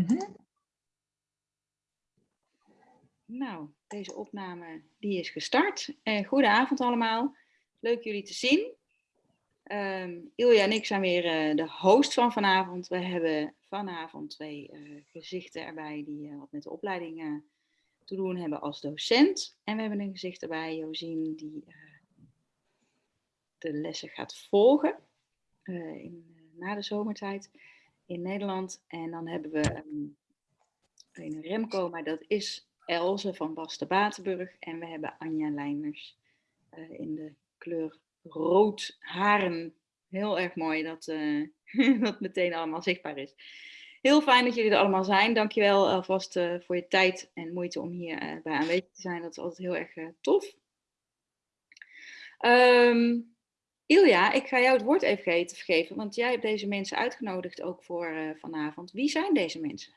Mhm. Nou, deze opname die is gestart. Uh, goedenavond allemaal. Leuk jullie te zien. Um, Ilja en ik zijn weer uh, de host van vanavond. We hebben vanavond twee uh, gezichten erbij die wat met de opleiding te doen hebben als docent. En we hebben een gezicht erbij, Josien, die de lessen gaat volgen in, na de zomertijd in Nederland. En dan hebben we um, een Remco, maar dat is Elze van Basten Batenburg. En we hebben Anja Leiners uh, in de kleur rood haren. Heel erg mooi dat uh, dat meteen allemaal zichtbaar is. Heel fijn dat jullie er allemaal zijn. Dankjewel alvast uh, voor je tijd en moeite om hier bij aanwezig te zijn. Dat is altijd heel erg tof. Um, Ilja, ik ga jou het woord even geven, want jij hebt deze mensen uitgenodigd ook voor uh, vanavond. Wie zijn deze mensen?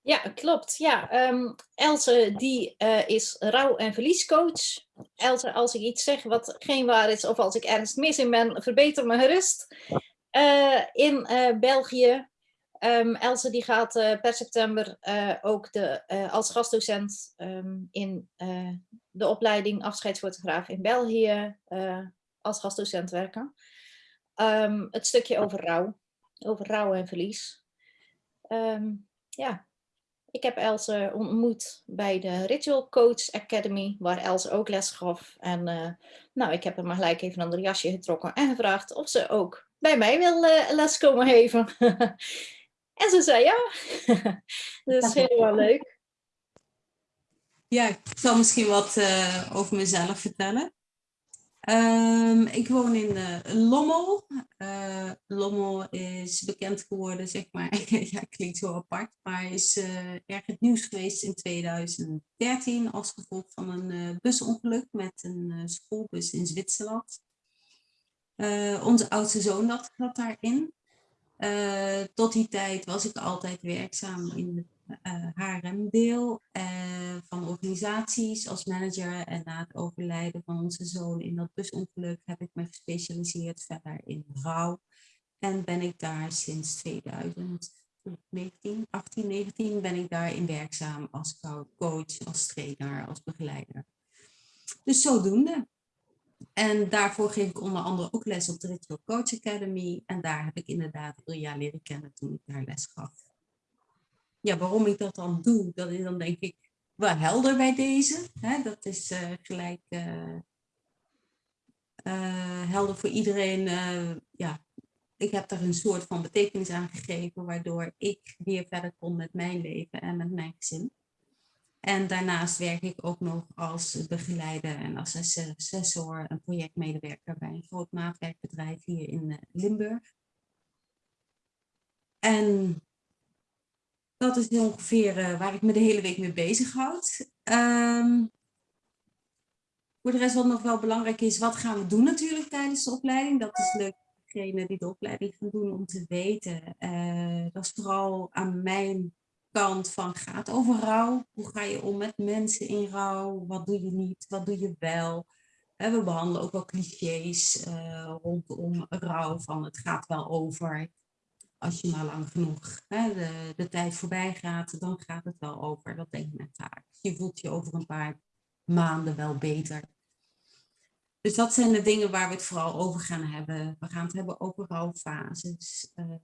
Ja, klopt. Ja, um, Else die uh, is rouw- en verliescoach. Else, als ik iets zeg wat geen waar is of als ik ergens mis in ben, verbeter me gerust. Uh, in België. Um, Else die gaat per september ook de, als gastdocent um, in de opleiding afscheidsfotograaf in België als gastdocent werken. Um, het stukje over rouw, over rouw en verlies. Um, ja, ik heb Else ontmoet bij de Ritual Coach Academy, waar Else ook les gaf. En uh, nou, ik heb hem maar gelijk even een ander jasje getrokken en gevraagd of ze ook bij mij wil uh, les komen geven. en ze zei ja. dat is helemaal leuk. Ja, ik zal misschien wat uh, over mezelf vertellen. Um, ik woon in uh, Lommel. Uh, Lommel is bekend geworden, zeg maar, ja, klinkt zo apart, maar is uh, erg het nieuws geweest in 2013 als gevolg van een busongeluk met een schoolbus in Zwitserland. onze oudste zoon zat, daarin. tot die tijd was ik altijd werkzaam in het HRM-deel uh, uh, van organisaties als manager. En na het overlijden van onze zoon in dat busongeluk heb ik me gespecialiseerd verder in rouw. En ben ik daar sinds 2019, 18, 19 ben ik daarin werkzaam als coach, als trainer, als begeleider. Dus zodoende. En daarvoor geef ik onder andere ook les op de Ritual Coach Academy. En daar heb ik inderdaad Ilja leren kennen toen ik daar les gaf ja, waarom ik dat dan doe, dat is dan denk ik wel helder bij deze. Hè? Dat is uh, gelijk uh, uh, helder voor iedereen. ja, ik heb daar een soort van betekenis aan gegeven, waardoor ik weer verder kon met mijn leven en met mijn gezin. En daarnaast werk ik ook nog als begeleider en als assessor en projectmedewerker bij een groot maatwerkbedrijf hier in Limburg. En dat is ongeveer uh, waar ik me de hele week mee bezighoud. Um, voor de rest wat nog wel belangrijk is, wat gaan we doen natuurlijk tijdens de opleiding? Dat is leuk voor degene die de opleiding gaan doen om te weten. Uh, dat is vooral aan mijn kant van gaat over rouw. Hoe ga je om met mensen in rouw? Wat doe je niet? Wat doe je wel? Uh, we behandelen ook wel clichés rondom rouw van het gaat wel over als je maar lang genoeg de, tijd voorbij gaat, dan gaat het wel over. Dat denk ik met taak. Je voelt je over een paar maanden wel beter. Dus dat zijn de dingen waar we het vooral over gaan hebben. We gaan het hebben over rouwfases. Uh,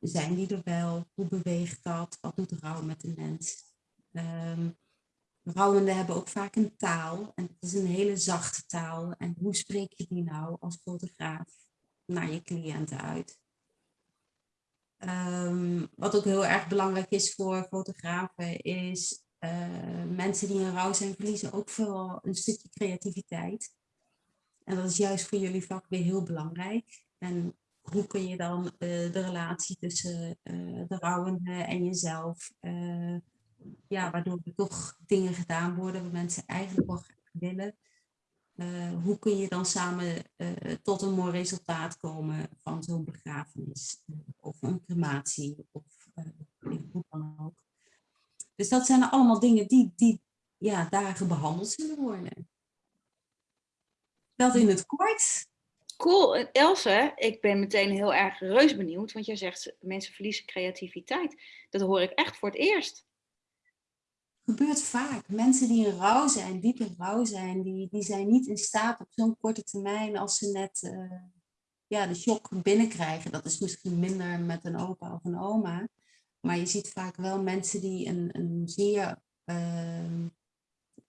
zijn die er wel? Hoe beweegt dat? Wat doet rouw met de mens? Um, rouwenden hebben ook vaak een taal. En het is een hele zachte taal. En hoe spreek je die nou als fotograaf naar je cliënten uit? Um, wat ook heel erg belangrijk is voor fotografen is uh, mensen die in rouw zijn verliezen ook vooral een stukje creativiteit. En dat is juist voor jullie vak weer heel belangrijk. En hoe kun je dan uh, de relatie tussen uh, de rouwende en jezelf, ja, waardoor er toch dingen gedaan worden wat mensen eigenlijk wel graag willen, uh, hoe kun je dan samen uh, tot een mooi resultaat komen van zo'n begrafenis uh, of een crematie of hoe dan ook. Dus dat zijn allemaal dingen die, die ja, dagen behandeld zullen worden. Dat in het kort. Cool. Else, ik ben meteen heel erg reus benieuwd, want jij zegt mensen verliezen creativiteit. Dat hoor ik echt voor het eerst. Gebeurt vaak. Mensen die in rouw zijn, diep in rouw zijn, die, die zijn niet in staat op zo'n korte termijn als ze net eh, ja, de shock binnenkrijgen. Dat is misschien minder met een opa of een oma. Maar je ziet vaak wel mensen die een, een zeer ehm,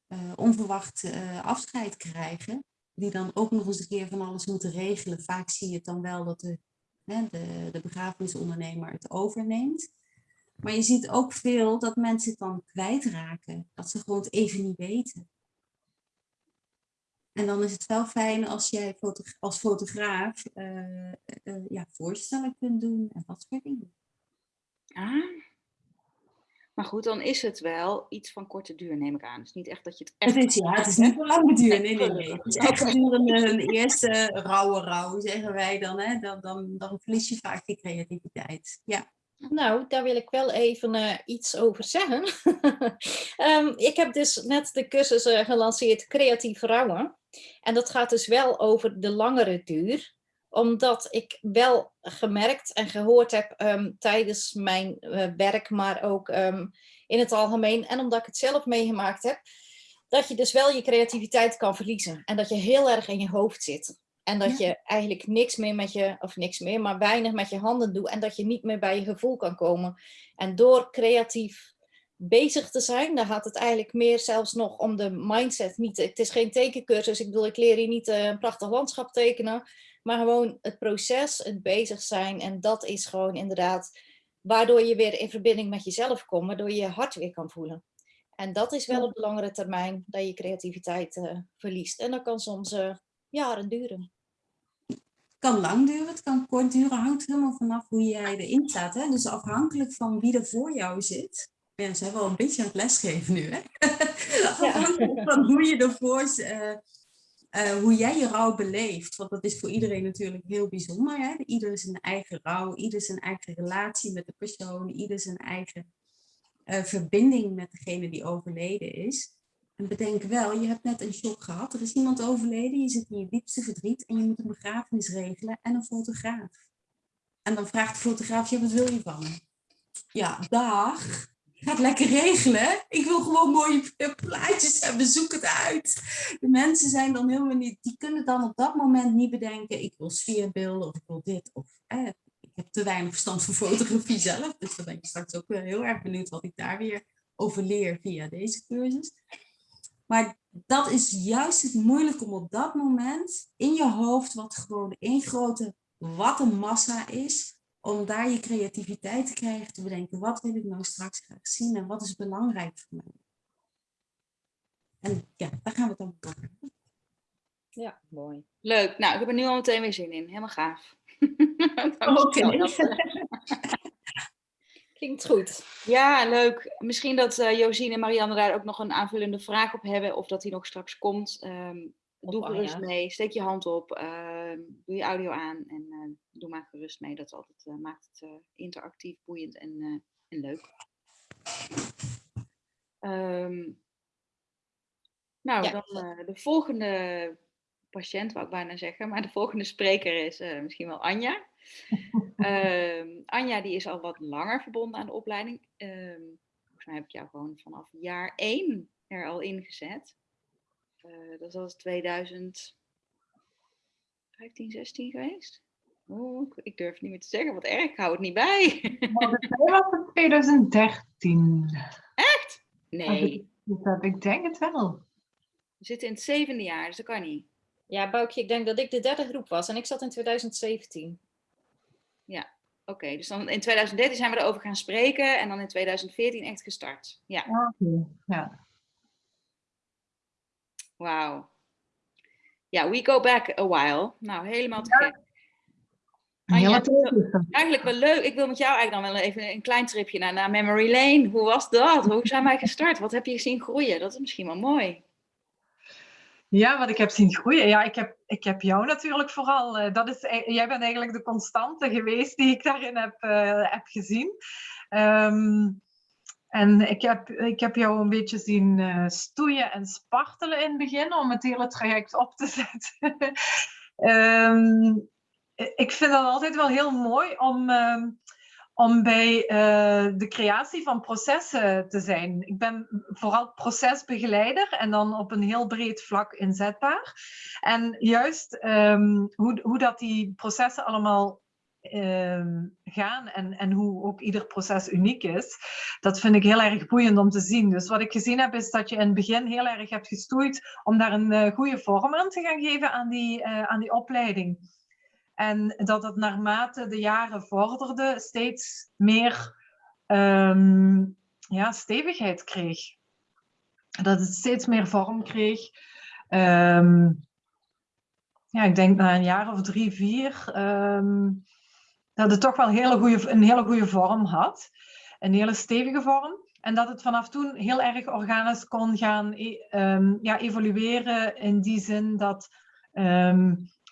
eh, onverwacht eh, afscheid krijgen. Die dan ook nog eens een keer van alles moeten regelen. Vaak zie je het dan wel dat de, hè, de, de begrafenisondernemer het overneemt. Maar je ziet ook veel dat mensen het dan kwijtraken. Dat ze gewoon het even niet weten. En dan is het wel fijn als jij als fotograaf uh, uh, ja, voorstellen kunt doen en dat soort dingen. Ah. Maar goed, dan is het wel iets van korte duur, neem ik aan. Het is niet echt dat je het echt... Het is, ja, het is niet voor lange duur. Nee, nee, nee. Het is echt gedurende een eerste rauwe rouw, zeggen wij dan. Hè? Dan, dan. dan verlies je vaak die creativiteit. Ja. Nou, daar wil ik wel even uh, iets over zeggen. um, ik heb dus net de cursus uh, gelanceerd Creatief Rouwen. En dat gaat dus wel over de langere duur omdat ik wel gemerkt en gehoord heb um, tijdens mijn uh, werk, maar ook um, in het algemeen. En omdat ik het zelf meegemaakt heb, dat je dus wel je creativiteit kan verliezen. En dat je heel erg in je hoofd zit. En dat ja. je eigenlijk niks meer met je, of niks meer, maar weinig met je handen doet. En dat je niet meer bij je gevoel kan komen. En door creatief bezig te zijn, dan gaat het eigenlijk meer zelfs nog om de mindset. Niet, het is geen tekencursus, ik bedoel, ik leer je niet uh, een prachtig landschap tekenen. Maar gewoon het proces, het bezig zijn. En dat is gewoon inderdaad waardoor je weer in verbinding met jezelf komt. Waardoor je je hart weer kan voelen. En dat is wel op de langere termijn dat je creativiteit uh, verliest. En dat kan soms uh, jaren duren. Het kan lang duren, het kan kort duren. Hangt helemaal vanaf hoe jij erin staat. Hè? Dus afhankelijk van wie er voor jou zit. Ja, ze zijn wel een beetje aan het lesgeven nu. Hè? afhankelijk ja. van hoe je ervoor uh, uh, hoe jij je rouw beleeft. Want dat is voor iedereen natuurlijk heel bijzonder. Hè? Ieder zijn eigen rouw, ieder zijn eigen relatie met de persoon, ieder zijn eigen uh, verbinding met degene die overleden is. En bedenk wel, je hebt net een shock gehad. Er is iemand overleden, je zit in je diepste verdriet en je moet een begrafenis regelen en een fotograaf. En dan vraagt de fotograaf, wat wil je van me? Ja, dag ga het lekker regelen. Ik wil gewoon mooie plaatjes hebben, zoek het uit. De mensen zijn dan helemaal niet, die kunnen dan op dat moment niet bedenken, ik wil sfeerbeelden of ik wil dit. Of eh, ik heb te weinig verstand van fotografie zelf, dus dan ben ik straks ook heel erg benieuwd wat ik daar weer over leer via deze cursus. Maar dat is juist het moeilijk om op dat moment in je hoofd, wat gewoon één grote wattenmassa is, om daar je creativiteit te krijgen, te bedenken, wat wil ik nou straks graag zien en wat is belangrijk voor mij. En ja, daar gaan we het dan over Ja, mooi. Leuk. Nou, ik heb er nu al meteen weer zin in. Helemaal gaaf. Oké. Klinkt goed. Ja, leuk. Misschien dat uh, Josine en Marianne daar ook nog een aanvullende vraag op hebben, of dat die nog straks komt. Um, doe gerust mee. Steek je hand op. Uh, doe je audio aan en uh, doe maar gerust mee. Dat altijd, uh, maakt het interactief, boeiend en, en leuk. Um, nou, ja. dan de volgende patiënt, wou ik bijna zeggen. Maar de volgende spreker is misschien wel Anja. Um, Anja die is al wat langer verbonden aan de opleiding. volgens mij heb ik jou gewoon vanaf jaar 1 er al ingezet. Uh, dat was 2015, 16 geweest. Oh, ik durf het niet meer te zeggen, wat erg, ik hou het niet bij. Dat was het 2013. Echt? Nee. Dat, ik denk het wel. We zitten in het zevende jaar, dus dat kan niet. Ja, Boukje, ik denk dat ik de derde groep was en ik zat in 2017. Ja, oké. Okay, dus dan in 2013 zijn we erover gaan spreken en dan in 2014 echt gestart. Ja. Okay. ja. Wauw. Ja, we go back a while. Nou, helemaal te gek. Ja, eigenlijk wel leuk. Ik wil met jou eigenlijk dan wel even een klein tripje naar, naar Memory Lane. Hoe was dat? Hoe zijn wij gestart? Wat heb je zien groeien? Dat is misschien wel mooi. Ja, wat ik heb zien groeien. Ja, ik heb, ik heb jou natuurlijk vooral. Uh, dat is, e-, jij bent eigenlijk de constante geweest die ik daarin heb, uh, heb gezien. Um, en ik heb, ik heb jou een beetje zien uh, stoeien en spartelen in het begin om het hele traject op te zetten. Ehm, ik vind dat altijd wel heel mooi om, ehm, om bij eh, de creatie van processen te zijn. Ik ben vooral procesbegeleider en dan op een heel breed vlak inzetbaar. En juist ehm, hoe, hoe dat die processen allemaal Ehm, gaan en, en hoe ook ieder proces uniek is, dat vind ik heel erg boeiend om te zien. Dus wat ik gezien heb is dat je in het begin heel erg hebt gestoeid om daar een uh, goede vorm aan te gaan geven aan die, uh, aan die opleiding. En dat het naarmate de jaren vorderde steeds meer um, ja, stevigheid kreeg. Dat het steeds meer vorm kreeg. Um, ja, ik denk na een jaar of drie, vier, dat het toch wel hele goede, een hele goede vorm had. Een hele stevige vorm. En dat het vanaf toen heel erg organisch kon gaan um, ja, evolueren in die zin dat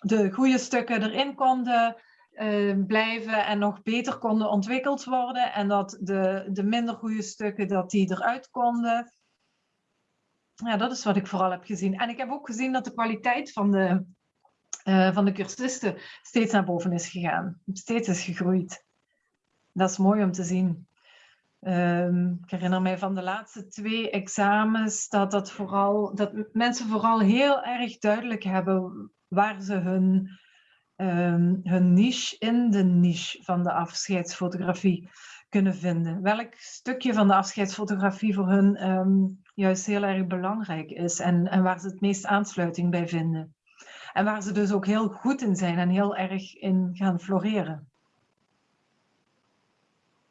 de goede stukken erin konden uh, blijven en nog beter konden ontwikkeld worden. En dat de, de minder goede stukken dat die eruit konden. Ja, dat is wat ik vooral heb gezien. En ik heb ook gezien dat de kwaliteit van de uh, van de cursisten steeds naar boven is gegaan. Steeds is gegroeid. Dat is mooi om te zien. Um, ik herinner mij van de laatste twee examens dat, dat, vooral, dat mensen vooral heel erg duidelijk hebben waar ze hun, um, hun niche in de niche van de afscheidsfotografie kunnen vinden. Welk stukje van de afscheidsfotografie voor hun um, juist heel erg belangrijk is en, en waar ze het meest aansluiting bij vinden. En waar ze dus ook heel goed in zijn en heel erg in gaan floreren.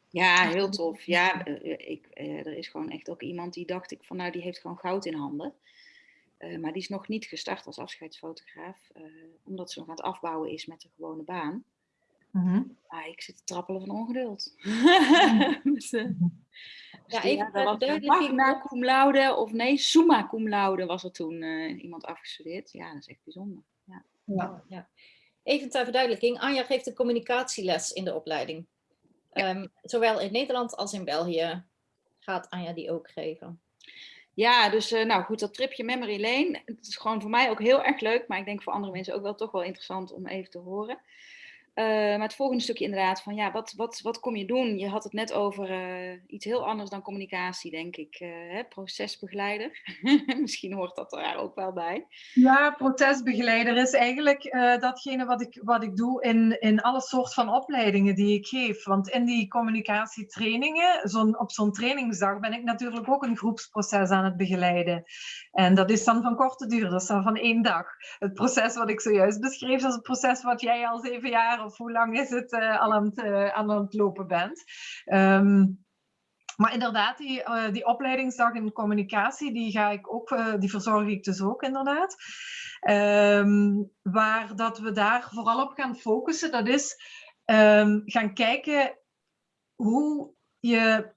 Ja, heel tof. Ja, eh, ik, eh, er is gewoon echt ook iemand die dacht ik van nou die heeft gewoon goud in handen. Uh, maar die is nog niet gestart als afscheidsfotograaf, uh, omdat ze nog aan het afbouwen is met de gewone baan. Mm -hmm. ah, ik zit te trappelen van ongeduld. dus, uh, ja, even ja, duidelijk. Na cum laude, of nee, summa cum laude was er toen iemand afgestudeerd. Ja, dat is echt bijzonder. Ja. Ja. ja. Even ter verduidelijking, Anja geeft een communicatieles in de opleiding. Ja. Um, zowel in Nederland als in België gaat Anja die ook geven. Ja, dus uh, nou goed, dat tripje Memory Lane, het is gewoon voor mij ook heel erg leuk, maar ik denk voor andere mensen ook wel toch wel interessant om even te horen. Uh, maar het volgende stukje inderdaad, van ja, wat, wat, wat kom je doen? Je had het net over uh, iets heel anders dan communicatie, denk ik. Uh, hè? Procesbegeleider. Misschien hoort dat er ook wel bij. Ja, procesbegeleider is eigenlijk datgene wat ik, wat ik doe in, in alle soort van opleidingen die ik geef. Want in die communicatietrainingen, zo op zo'n trainingsdag, ben ik natuurlijk ook een groepsproces aan het begeleiden. En dat is dan van korte duur, dat is dan van één dag. Het proces wat ik zojuist beschreef, dat is het proces wat jij al zeven jaar of hoe lang is het uh, al aan het, uh, aan het lopen bent. Um, maar inderdaad, die, uh, die opleidingsdag in communicatie, die, ga ik ook, die verzorg ik dus ook inderdaad. Um, waar dat we daar vooral op gaan focussen, dat is um, gaan kijken hoe je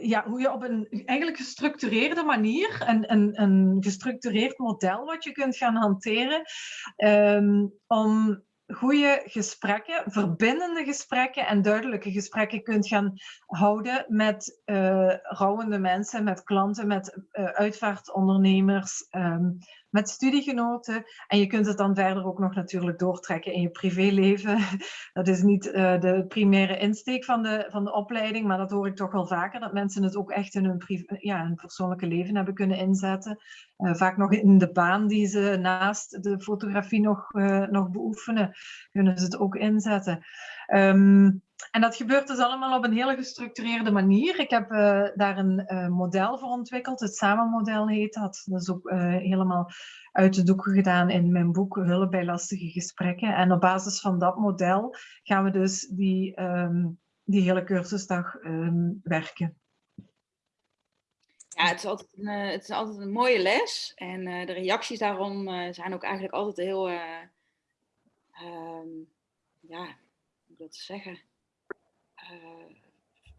ja, hoe je op een eigenlijk gestructureerde manier, een, een, een gestructureerd model wat je kunt gaan hanteren, um, om goede gesprekken, verbindende gesprekken en duidelijke gesprekken kunt gaan houden met uh, rouwende mensen, met klanten, met uh, uitvaartondernemers, um, met studiegenoten. En je kunt het dan verder ook nog natuurlijk doortrekken in je privéleven. Dat is niet uh, de primaire insteek van de, van de opleiding, maar dat hoor ik toch wel vaker, dat mensen het ook echt in hun, ja, hun persoonlijke leven hebben kunnen inzetten. Uh, vaak nog in de baan die ze naast de fotografie nog, uh, nog beoefenen, kunnen ze het ook inzetten. Um, en dat gebeurt dus allemaal op een hele gestructureerde manier. Ik heb uh, daar een uh, model voor ontwikkeld. Het Samenmodel heet dat. Dat is ook uh, helemaal uit de doeken gedaan in mijn boek Hulp bij lastige gesprekken. En op basis van dat model gaan we dus die, um, die hele cursusdag um, werken. Ja, het is, altijd een, het is altijd een mooie les. En de reacties daarom zijn ook eigenlijk altijd heel... ja, hoe moet ik dat zeggen? Uh,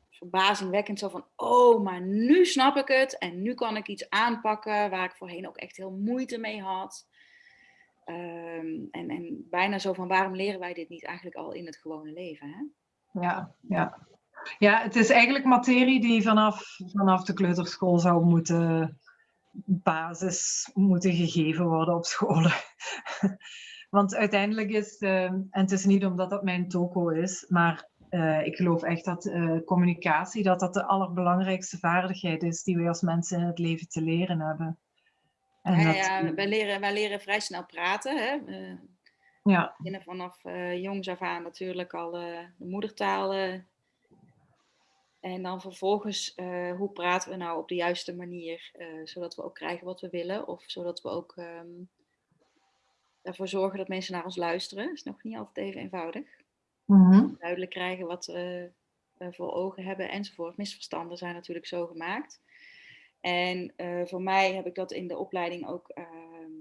verbazingwekkend zo van, oh, maar nu snap ik het en nu kan ik iets aanpakken waar ik voorheen ook echt heel moeite mee had. Um, en, en bijna zo van, waarom leren wij dit niet eigenlijk al in het gewone leven? Hè? Ja, ja. ja, het is eigenlijk materie die vanaf, vanaf de kleuterschool zou moeten, basis moeten gegeven worden op scholen. Want uiteindelijk is, uh, en het is niet omdat dat mijn toko is, maar uh, ik geloof echt dat uh, communicatie, dat dat de allerbelangrijkste vaardigheid is die wij als mensen in het leven te leren hebben. En ja, dat, ja wij, leren, wij leren vrij snel praten. Hè? ja. beginnen vanaf jongs af aan natuurlijk al de moedertaal en dan vervolgens, hoe praten we nou op de juiste manier, zodat we ook krijgen wat we willen, of zodat we ook um, ervoor zorgen dat mensen naar ons luisteren. Dat is nog niet altijd even eenvoudig. Mm -hmm. Duidelijk krijgen wat we uh, voor ogen hebben enzovoort. Misverstanden zijn natuurlijk zo gemaakt. En voor mij heb ik dat in de opleiding ook ehm,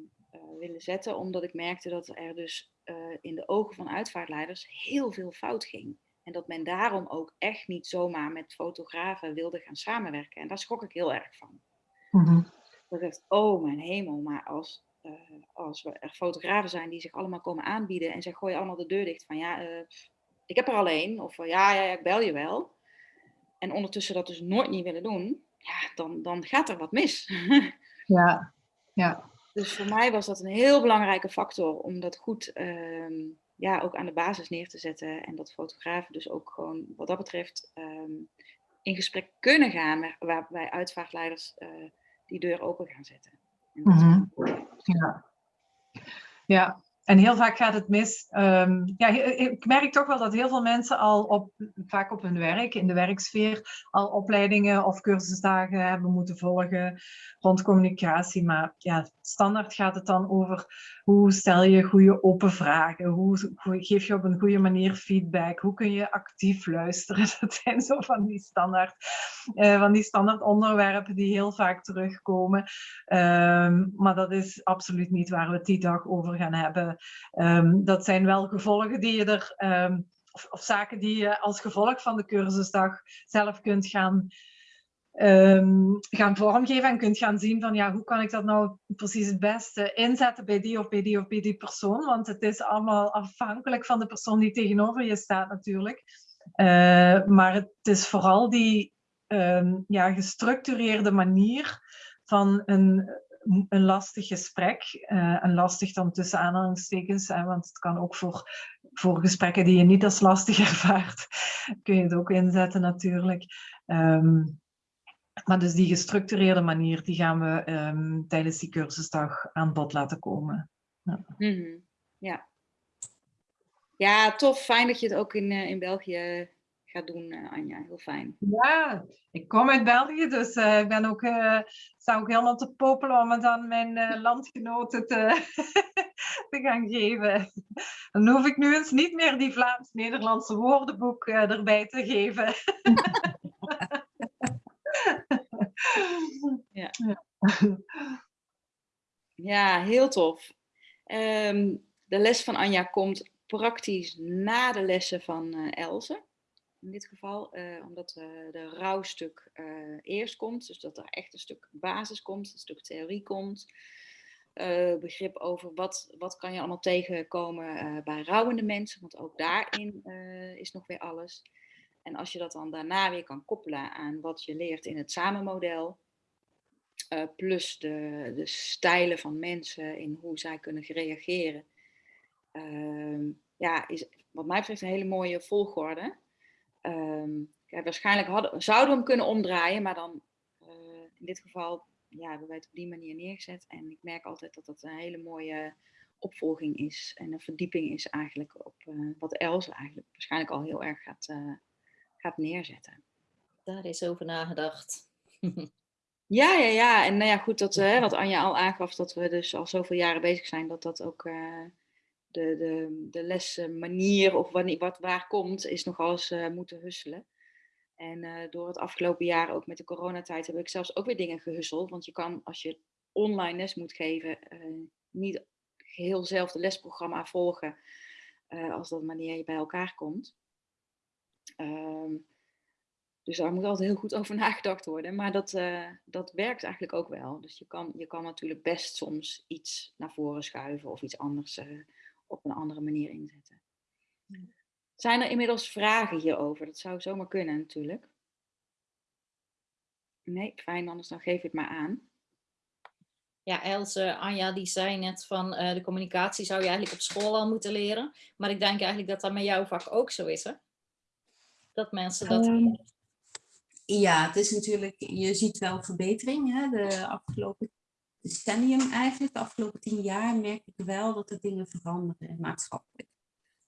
willen zetten, omdat ik merkte dat er dus in de ogen van uitvaartleiders heel veel fout ging. En dat men daarom ook echt niet zomaar met fotografen wilde gaan samenwerken. En daar schrok ik heel erg van. Mm -hmm. Dat ik dacht, oh mijn hemel, maar als, uh, als we er fotografen zijn die zich allemaal komen aanbieden en ze gooien allemaal de deur dicht van ja, uh, ik heb er alleen, of uh, ja, ja, ja, ik bel je wel. En ondertussen dat dus nooit niet willen doen, ja, dan, dan gaat er wat mis. ja, ja. Dus voor mij was dat een heel belangrijke factor om dat goed ehm, ja, ook aan de basis neer te zetten. En dat fotografen dus ook gewoon wat dat betreft um, in gesprek kunnen gaan waarbij uitvaartleiders uh, die deur open gaan zetten. Mm -hmm. Ja. ja, en heel vaak gaat het mis. Um, ja, ik merk toch wel dat heel veel mensen al op, vaak op hun werk, in de werksfeer, al opleidingen of cursusdagen hebben moeten volgen rond communicatie. Maar ja, standaard gaat het dan over hoe stel je goede open vragen, hoe, geef je op een goede manier feedback, hoe kun je actief luisteren. Dat zijn zo van die standaard, uh, van die standaard onderwerpen die heel vaak terugkomen. Um, maar dat is absoluut niet waar we het die dag over gaan hebben. Um, dat zijn wel gevolgen die je er, um, of, zaken die je als gevolg van de cursusdag zelf kunt gaan, um, gaan vormgeven en kunt gaan zien van ja, hoe kan ik dat nou precies het beste inzetten bij die of bij die of bij die persoon, want het is allemaal afhankelijk van de persoon die tegenover je staat natuurlijk. Uh, maar het is vooral die ja, gestructureerde manier van een een lastig gesprek. Uh, en lastig dan tussen aanhalingstekens, want het kan ook voor, voor gesprekken die je niet als lastig ervaart, kun je het ook inzetten natuurlijk. Um, maar dus die gestructureerde manier, die gaan we um, tijdens die cursusdag aan bod laten komen. Ja. Mm -hmm. ja. ja. tof. Fijn dat je het ook in, uh, in België gaat doen, uh, Anja. Heel fijn. Ja, ik kom uit België, dus uh, ik ben ook, sta ook helemaal te popelen om het aan mijn landgenoten te, te gaan geven. Dan hoef ik nu eens niet meer die Vlaams-Nederlandse woordenboek erbij te geven. ja. ja, heel tof. Um, de les van Anja komt praktisch na de lessen van uh, Elze in dit geval, uh, omdat uh, de rouwstuk eerst komt, dus dat er echt een stuk basis komt, een stuk theorie komt, begrip over wat, wat kan je allemaal tegenkomen bij rouwende mensen, want ook daarin is nog weer alles. En als je dat dan daarna weer kan koppelen aan wat je leert in het samenmodel, plus de, de stijlen van mensen in hoe zij kunnen reageren, ehm, ja, is wat mij betreft een hele mooie volgorde. Ja, waarschijnlijk hadden, zouden we hem kunnen omdraaien, maar dan uh, in dit geval ja, hebben wij het op die manier neergezet. En ik merk altijd dat dat een hele mooie opvolging is en een verdieping is eigenlijk op uh, wat Els eigenlijk waarschijnlijk al heel erg gaat, uh, gaat neerzetten. Daar is over nagedacht. ja, ja, ja. En nou ja, goed, dat, wat Anja al aangaf, dat we dus al zoveel jaren bezig zijn, dat dat ook de, de, de lesmanier of wanneer, wat waar komt, is nogal eens uh, moeten husselen. En uh, door het afgelopen jaar, ook met de coronatijd, heb ik zelfs ook weer dingen gehusseld. Want je kan, als je online les moet geven, niet geheel hetzelfde lesprogramma volgen als dat wanneer je bij elkaar komt. Um, dus daar moet altijd heel goed over nagedacht worden. Maar dat, dat werkt eigenlijk ook wel. Dus je kan, je kan natuurlijk best soms iets naar voren schuiven of iets anders op een andere manier inzetten. Zijn er inmiddels vragen hierover? Dat zou zomaar kunnen natuurlijk. Nee, fijn, anders dan geef ik het maar aan. Ja, Else, Anja, die zei net van eh, de communicatie zou je eigenlijk op school al moeten leren. Maar ik denk eigenlijk dat dat met jouw vak ook zo is, hè? Dat mensen dat... Ehm, ja, het is natuurlijk, je ziet wel verbetering. Hè? De afgelopen decennium eigenlijk, de afgelopen tien jaar, merk ik wel dat er dingen veranderen maatschappelijk.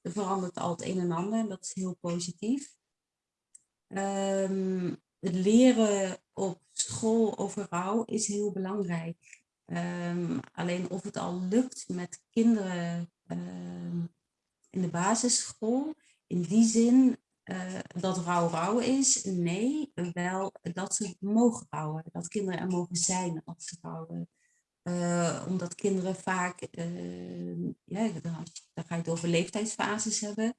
Er verandert al het een en ander en dat is heel positief. Ehm, het leren op school over rouw is heel belangrijk. Ehm, alleen of het al lukt met kinderen in de basisschool, in die zin uh, dat rouw rouw is, nee, wel dat ze mogen rouwen, dat kinderen er mogen zijn als ze rouwen. Uh, omdat kinderen vaak, uh, ja, dan, ga je het over leeftijdsfases hebben.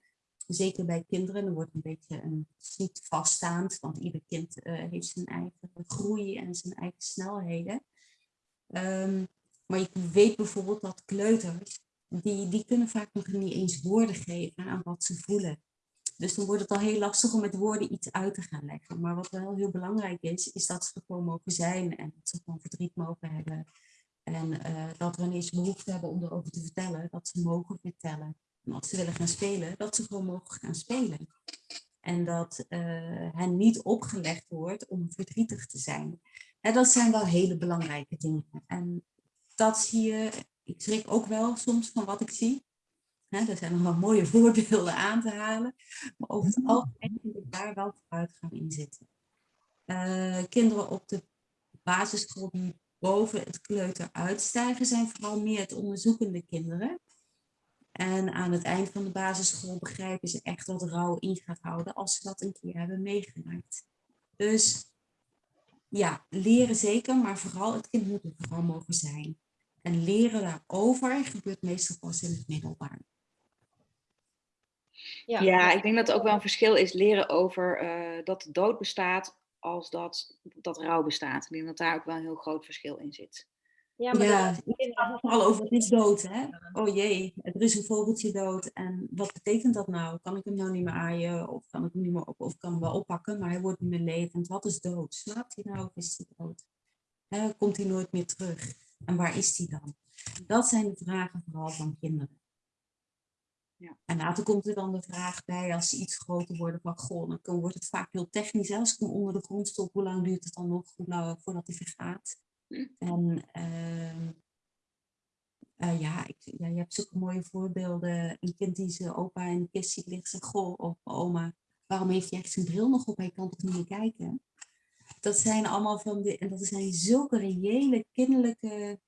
Zeker bij kinderen, dan wordt een beetje een, niet vaststaand, want ieder kind heeft zijn eigen groei en zijn eigen snelheden. Um, maar je weet bijvoorbeeld dat kleuters, die, die kunnen vaak nog niet eens woorden geven aan wat ze voelen. Dus dan wordt het al heel lastig om met woorden iets uit te gaan leggen. Maar wat wel heel belangrijk is, is dat ze gewoon mogen zijn en dat ze gewoon verdriet mogen hebben. En uh, dat wanneer ze behoefte hebben om erover te vertellen, dat ze mogen vertellen. En als ze willen gaan spelen, dat ze gewoon mogen gaan spelen. En dat uh, hen niet opgelegd wordt om verdrietig te zijn. En dat zijn wel hele belangrijke dingen. En dat zie je, ik schrik ook wel soms van wat ik zie. Er zijn nog wel mooie voorbeelden aan te halen. Maar over het algemeen vind ik daar wel vooruitgang in zitten. Uh, kinderen op de basisschool die boven het kleuter uitstijgen, zijn vooral meer het onderzoekende kinderen. En aan het eind van de basisschool begrijpen ze echt wat rouw in gaat houden als ze dat een keer hebben meegemaakt. Dus ja, leren zeker, maar vooral het kind moet er vooral mogen zijn. En leren daarover gebeurt meestal pas in het middelbaar. Ja, ja ik denk dat er ook wel een verschil is leren over uh, dat de dood bestaat als dat, dat rouw bestaat. Ik denk dat daar ook wel een heel groot verschil in zit. Ja, maar ja, het gaat vooral over het is dood, hè? Oh jee, er is een vogeltje dood. En wat betekent dat nou? Kan ik hem nou niet meer aaien? Of kan ik hem niet meer op, of kan hem wel oppakken, maar hij wordt niet meer levend. Wat is dood? Slaapt hij nou of is hij dood? Hè, komt hij nooit meer terug? En waar is hij dan? Dat zijn de vragen vooral van kinderen. Ja. En later komt er dan de vraag bij, als ze iets groter worden, van goh, dan wordt het vaak heel technisch. Als ik hem onder de grond stop, hoe lang duurt het dan nog voordat hij vergaat? Hm. En uh, uh, ja, ik, ja, je hebt zulke mooie voorbeelden. Een kind die zijn opa in de kist ziet liggen, zegt, goh, oma, waarom heeft hij echt zijn bril nog op? Hij kan toch niet meer kijken? Dat zijn allemaal van de, en dat zijn zulke reële kinderlijke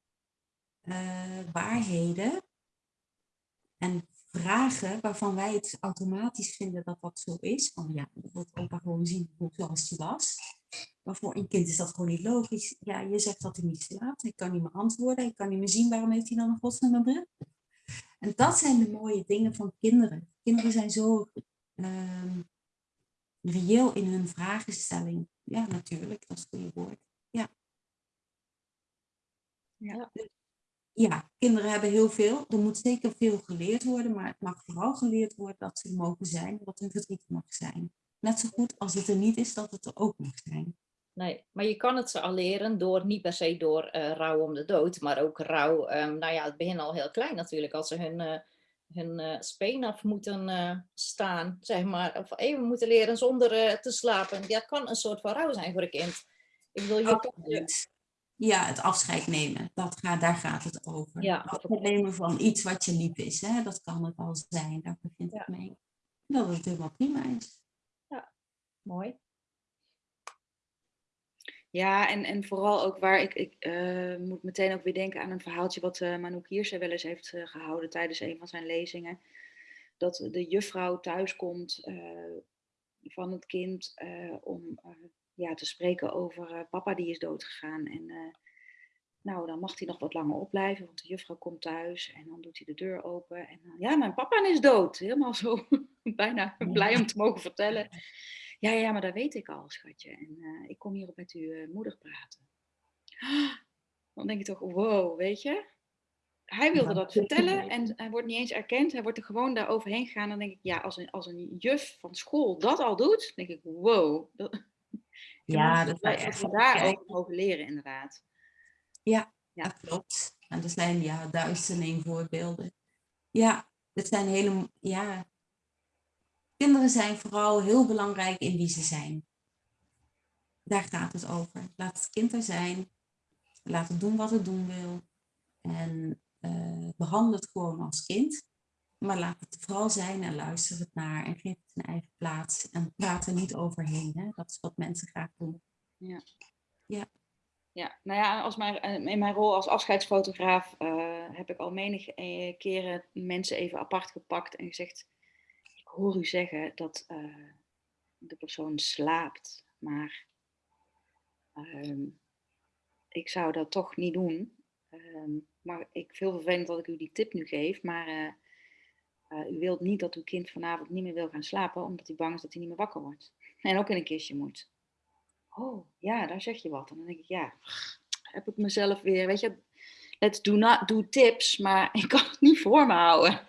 uh, waarheden en vragen waarvan wij het automatisch vinden dat dat zo is. Van ja, dat opa gewoon zien zoals hij was. Maar voor een kind is dat gewoon niet logisch. Ja, je zegt dat hij niet slaapt, hij kan niet meer antwoorden, hij kan niet meer zien, waarom heeft hij dan nog godsnaam een bril? En dat zijn de mooie dingen van kinderen. Kinderen zijn zo uh, reëel in hun vragenstelling. Ja, natuurlijk, dat is het goede woord. Ja. Ja. Ja, kinderen hebben heel veel. Er moet zeker veel geleerd worden, maar het mag vooral geleerd worden dat ze mogen zijn, dat hun verdriet mag zijn. Net zo goed als het er niet is, dat het er ook mag zijn. Nee, maar je kan het ze al leren door, niet per se door uh, rouw om de dood, maar ook rouw, um, nou ja, het begin al heel klein natuurlijk, als ze hun, uh, hun uh, speen af moeten staan, zeg maar, of even moeten leren zonder te slapen. Dat kan een soort van rouw zijn voor een kind. Ik wil je... Ja, het afscheid nemen, dat gaat, daar gaat het over. Ja, afscheid nemen van iets wat je lief is, hè? dat kan het al zijn, daar begint het mee. Dat het helemaal prima is. Ja, mooi. Ja, en, en vooral ook waar ik, ik uh, moet meteen ook weer denken aan een verhaaltje wat uh, Manouk Hierse wel eens heeft uh, gehouden tijdens een van zijn lezingen. Dat de juffrouw thuiskomt van het kind om ja, te spreken over papa die is doodgegaan. En nou, dan mag hij nog wat langer opblijven, want de juffrouw komt thuis en dan doet hij de deur open. En dan, ja, mijn papa is dood. Helemaal zo bijna blij om te mogen vertellen. Ja, ja, maar dat weet ik al, schatje. En uh, ik kom hierop met uw uh, moeder praten. Dan denk je toch, wow, weet je? Hij wilde dat vertellen en hij wordt niet eens erkend. Hij wordt er gewoon daar overheen gegaan. Dan denk ik, ja, als een, als een juf van school dat al doet, denk ik, wow. Dat, ja, dat wij echt daar ook mogen leren, inderdaad. Ja, Ja. Dat klopt. En er zijn ja, duizenden voorbeelden. Ja, het zijn hele, ja, kinderen zijn vooral heel belangrijk in wie ze zijn. Daar gaat het over. Laat het kind er zijn. Laat het doen wat het doen wil. En uh, behandel het gewoon als kind. Maar laat het vooral zijn en luister het naar en geef het een eigen plaats. En praat er niet overheen. Hè? Dat is wat mensen graag doen. Ja. Ja. Ja, nou ja, als mijn, in mijn rol als afscheidsfotograaf uh, heb ik al menige keren mensen even apart gepakt en gezegd: Ik hoor u zeggen dat uh, de persoon slaapt, maar uh, ik zou dat toch niet doen. Ehm, maar ik vind het vervelend dat ik u die tip nu geef, maar u wilt niet dat uw kind vanavond niet meer wil gaan slapen, omdat hij bang is dat hij niet meer wakker wordt. En ook in een kistje moet. Oh, ja, daar zeg je wat. En dan denk ik, ja, heb ik mezelf weer, weet je, let's do not do tips, maar ik kan het niet voor me houden.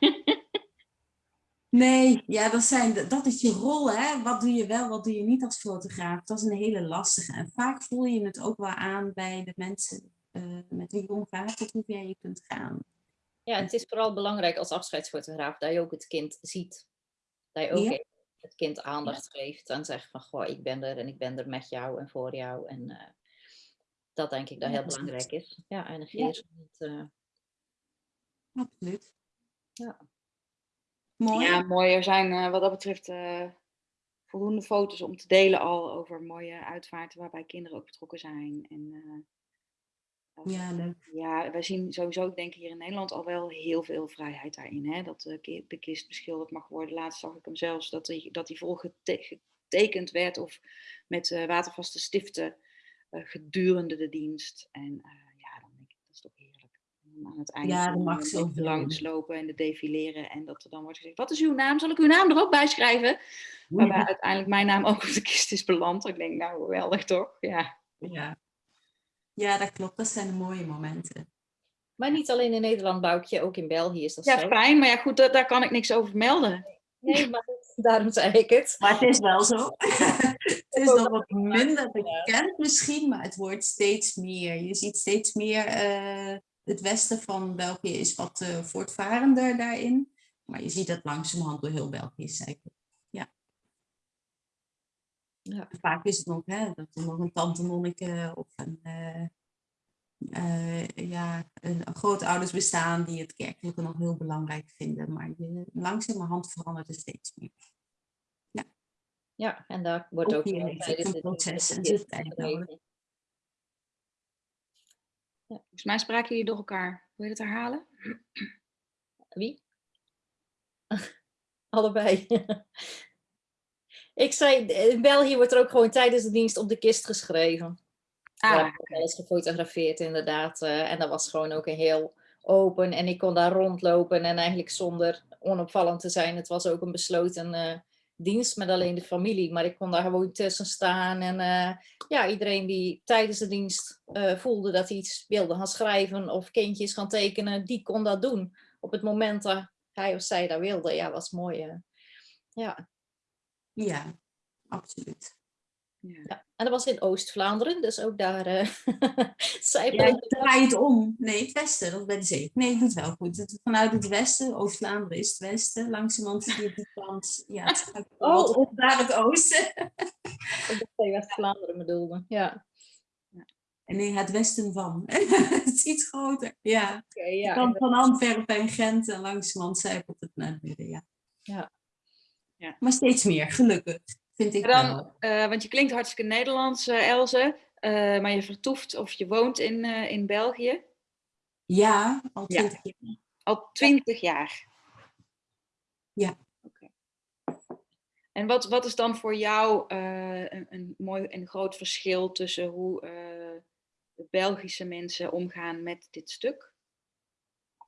Nee, ja, dat, zijn, dat is je rol, hè. Wat doe je wel, wat doe je niet als fotograaf? Dat is een hele lastige. En vaak voel je het ook wel aan bij de mensen uh, met wie je omgaat, tot hoe ver je kunt gaan. Ja, het is vooral belangrijk als afscheidsfotograaf dat je ook het kind ziet. Dat je ook ja. het kind aandacht ja. geeft en zegt van, goh, ik ben er en ik ben er met jou en voor jou. En uh, dat denk ik dat heel belangrijk is. Ja, en negeer niet. Uh... Absoluut. Ja. Mooi. Ja, mooi. Er zijn uh, wat dat betreft uh, voldoende foto's om te delen al over mooie uitvaarten waarbij kinderen ook betrokken zijn. En, uh, ja, leuk. Ja, wij zien sowieso, ik denk hier in Nederland al wel heel veel vrijheid daarin. Hè? Dat de, de kist beschilderd mag worden. Laatst zag ik hem zelfs dat hij dat die vol getekend werd of met watervaste stiften gedurende de dienst. En ja, dan denk ik, dat is toch heerlijk aan het einde ja, mag zo langslopen en de defileren. En dat er dan wordt gezegd, wat is uw naam? Zal ik uw naam er ook bij schrijven? Waarbij uiteindelijk mijn naam ook op de kist is beland. Ik denk, nou, geweldig toch? Ja. ja. Ja, dat klopt. Dat zijn de mooie momenten. Maar niet alleen in Nederland, Boukje, ook in België is dat ja, zo. Ja, fijn. Maar ja, goed, daar, daar kan ik niks over melden. Nee, maar daarom zei ik het. Maar het is wel zo. het is nog wat minder bekend misschien, maar het wordt steeds meer. Je ziet steeds meer... Uh, het westen van België is wat uh, voortvarender daarin. Maar je ziet dat langzamerhand door heel België cyclen. Ja. Ja. Vaak is het nog hè, dat er nog een tante monniken of een, uh, uh, ja, een, een grootouders bestaan die het kerkelijke nog heel belangrijk vinden. Maar je, langzamerhand verandert het steeds meer. Ja, ja en daar wordt ook, ook hier een proces en zit. Ja. Volgens mij spraken jullie door elkaar. Wil je dat herhalen? Wie? Allebei. ik zei, in België wordt er ook gewoon tijdens de dienst op de kist geschreven. Ah, ja, alles gefotografeerd inderdaad. Uh, en dat was gewoon ook een heel open. En ik kon daar rondlopen en eigenlijk zonder onopvallend te zijn. Het was ook een besloten uh, dienst met alleen de familie. Maar ik kon daar gewoon tussen staan. En uh, ja, iedereen die tijdens de dienst uh, voelde dat hij iets wilde gaan schrijven of kindjes gaan tekenen, die kon dat doen. Op het moment dat hij of zij dat wilde. Ja, was mooi. Ja. Ja, absoluut. Ja. ja. En dat was in Oost-Vlaanderen, dus ook daar uh, zij ja, draai het om. Nee, het westen, dat is bij de zee. Nee, het doet wel goed. Het, vanuit het westen, Oost-Vlaanderen is het westen, langzamerhand zie je die kant. Ja, het gaat oh. op naar het oosten. dat West-Vlaanderen bedoelde, ja. Nee, het westen van. het is iets groter, ja. Okay, ja kan van Antwerpen en Gent en langzamerhand zijpelt het naar het midden, ja. ja. Ja. Maar steeds meer, gelukkig. Vind ik dan, uh, want je klinkt hartstikke Nederlands, uh, Elze, uh, maar je vertoeft of je woont in, in België. Ja, al twintig ja. jaar. Al twintig jaar? Ja. Okay. En wat, wat is dan voor jou een, een mooi en groot verschil tussen hoe de Belgische mensen omgaan met dit stuk?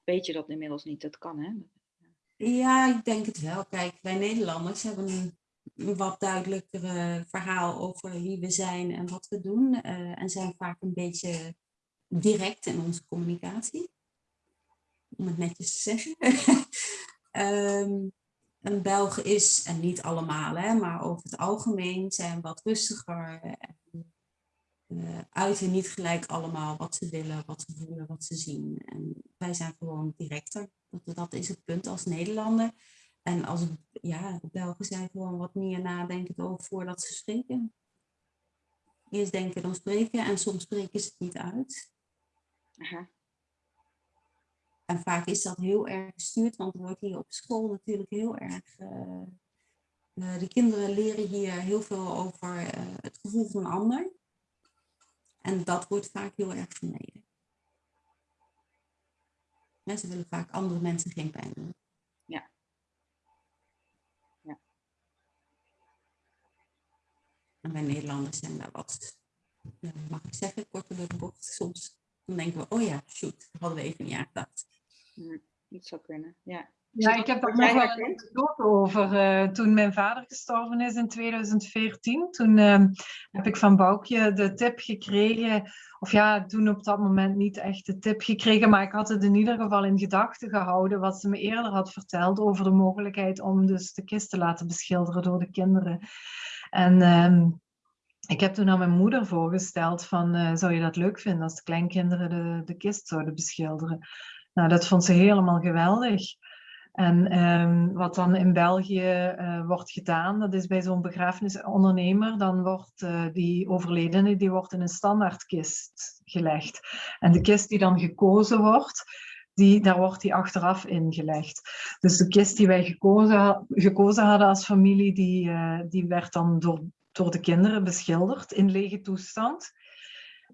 Weet je dat inmiddels niet? Dat kan, hè? Ja, ik denk het wel. Kijk, wij Nederlanders hebben een wat duidelijker verhaal over wie we zijn en wat we doen. Uh, en zijn vaak een beetje direct in onze communicatie. Om het netjes te zeggen. um, een Belg is, en niet allemaal, hè, maar over het algemeen zijn wat rustiger. En, uh, uiten niet gelijk allemaal wat ze willen, wat ze voelen, wat ze zien. En wij zijn gewoon directer. Dat, dat is het punt als Nederlander. En als ja, de Belgen zijn gewoon wat meer nadenken over voordat ze spreken. Eerst denken dan spreken en soms spreken ze het niet uit. Aha. En vaak is dat heel erg gestuurd, want er wordt hier op school natuurlijk heel erg... Uh, de kinderen leren hier heel veel over uh, het gevoel van een ander. En dat wordt vaak heel erg vermeden. Mensen willen vaak andere mensen geen pijn doen. Ja. ja. En wij Nederlanders zijn daar wat, mag ik zeggen, korter door de bocht. Soms dan denken we, oh ja, shoot, hadden we even niet aan gedacht. Ja, dat zou kunnen, ja. Ja, ik heb daar nog wel een anekdote over. Uh, toen mijn vader gestorven is in 2014, toen uh, heb ik van Boukje de tip gekregen, of ja, toen op dat moment niet echt de tip gekregen, maar ik had het in ieder geval in gedachten gehouden wat ze me eerder had verteld over de mogelijkheid om dus de kist te laten beschilderen door de kinderen. En uh, ik heb toen aan mijn moeder voorgesteld van, uh, zou je dat leuk vinden als de kleinkinderen de, de kist zouden beschilderen? Nou, dat vond ze helemaal geweldig. En um, wat dan in België uh, wordt gedaan, dat is bij zo'n begrafenisondernemer, dan wordt uh, die overledene die wordt in een standaardkist gelegd. En de kist die dan gekozen wordt, die, daar wordt die achteraf ingelegd. Dus de kist die wij gekozen, gekozen hadden als familie, die, uh, die werd dan door, door de kinderen beschilderd in lege toestand.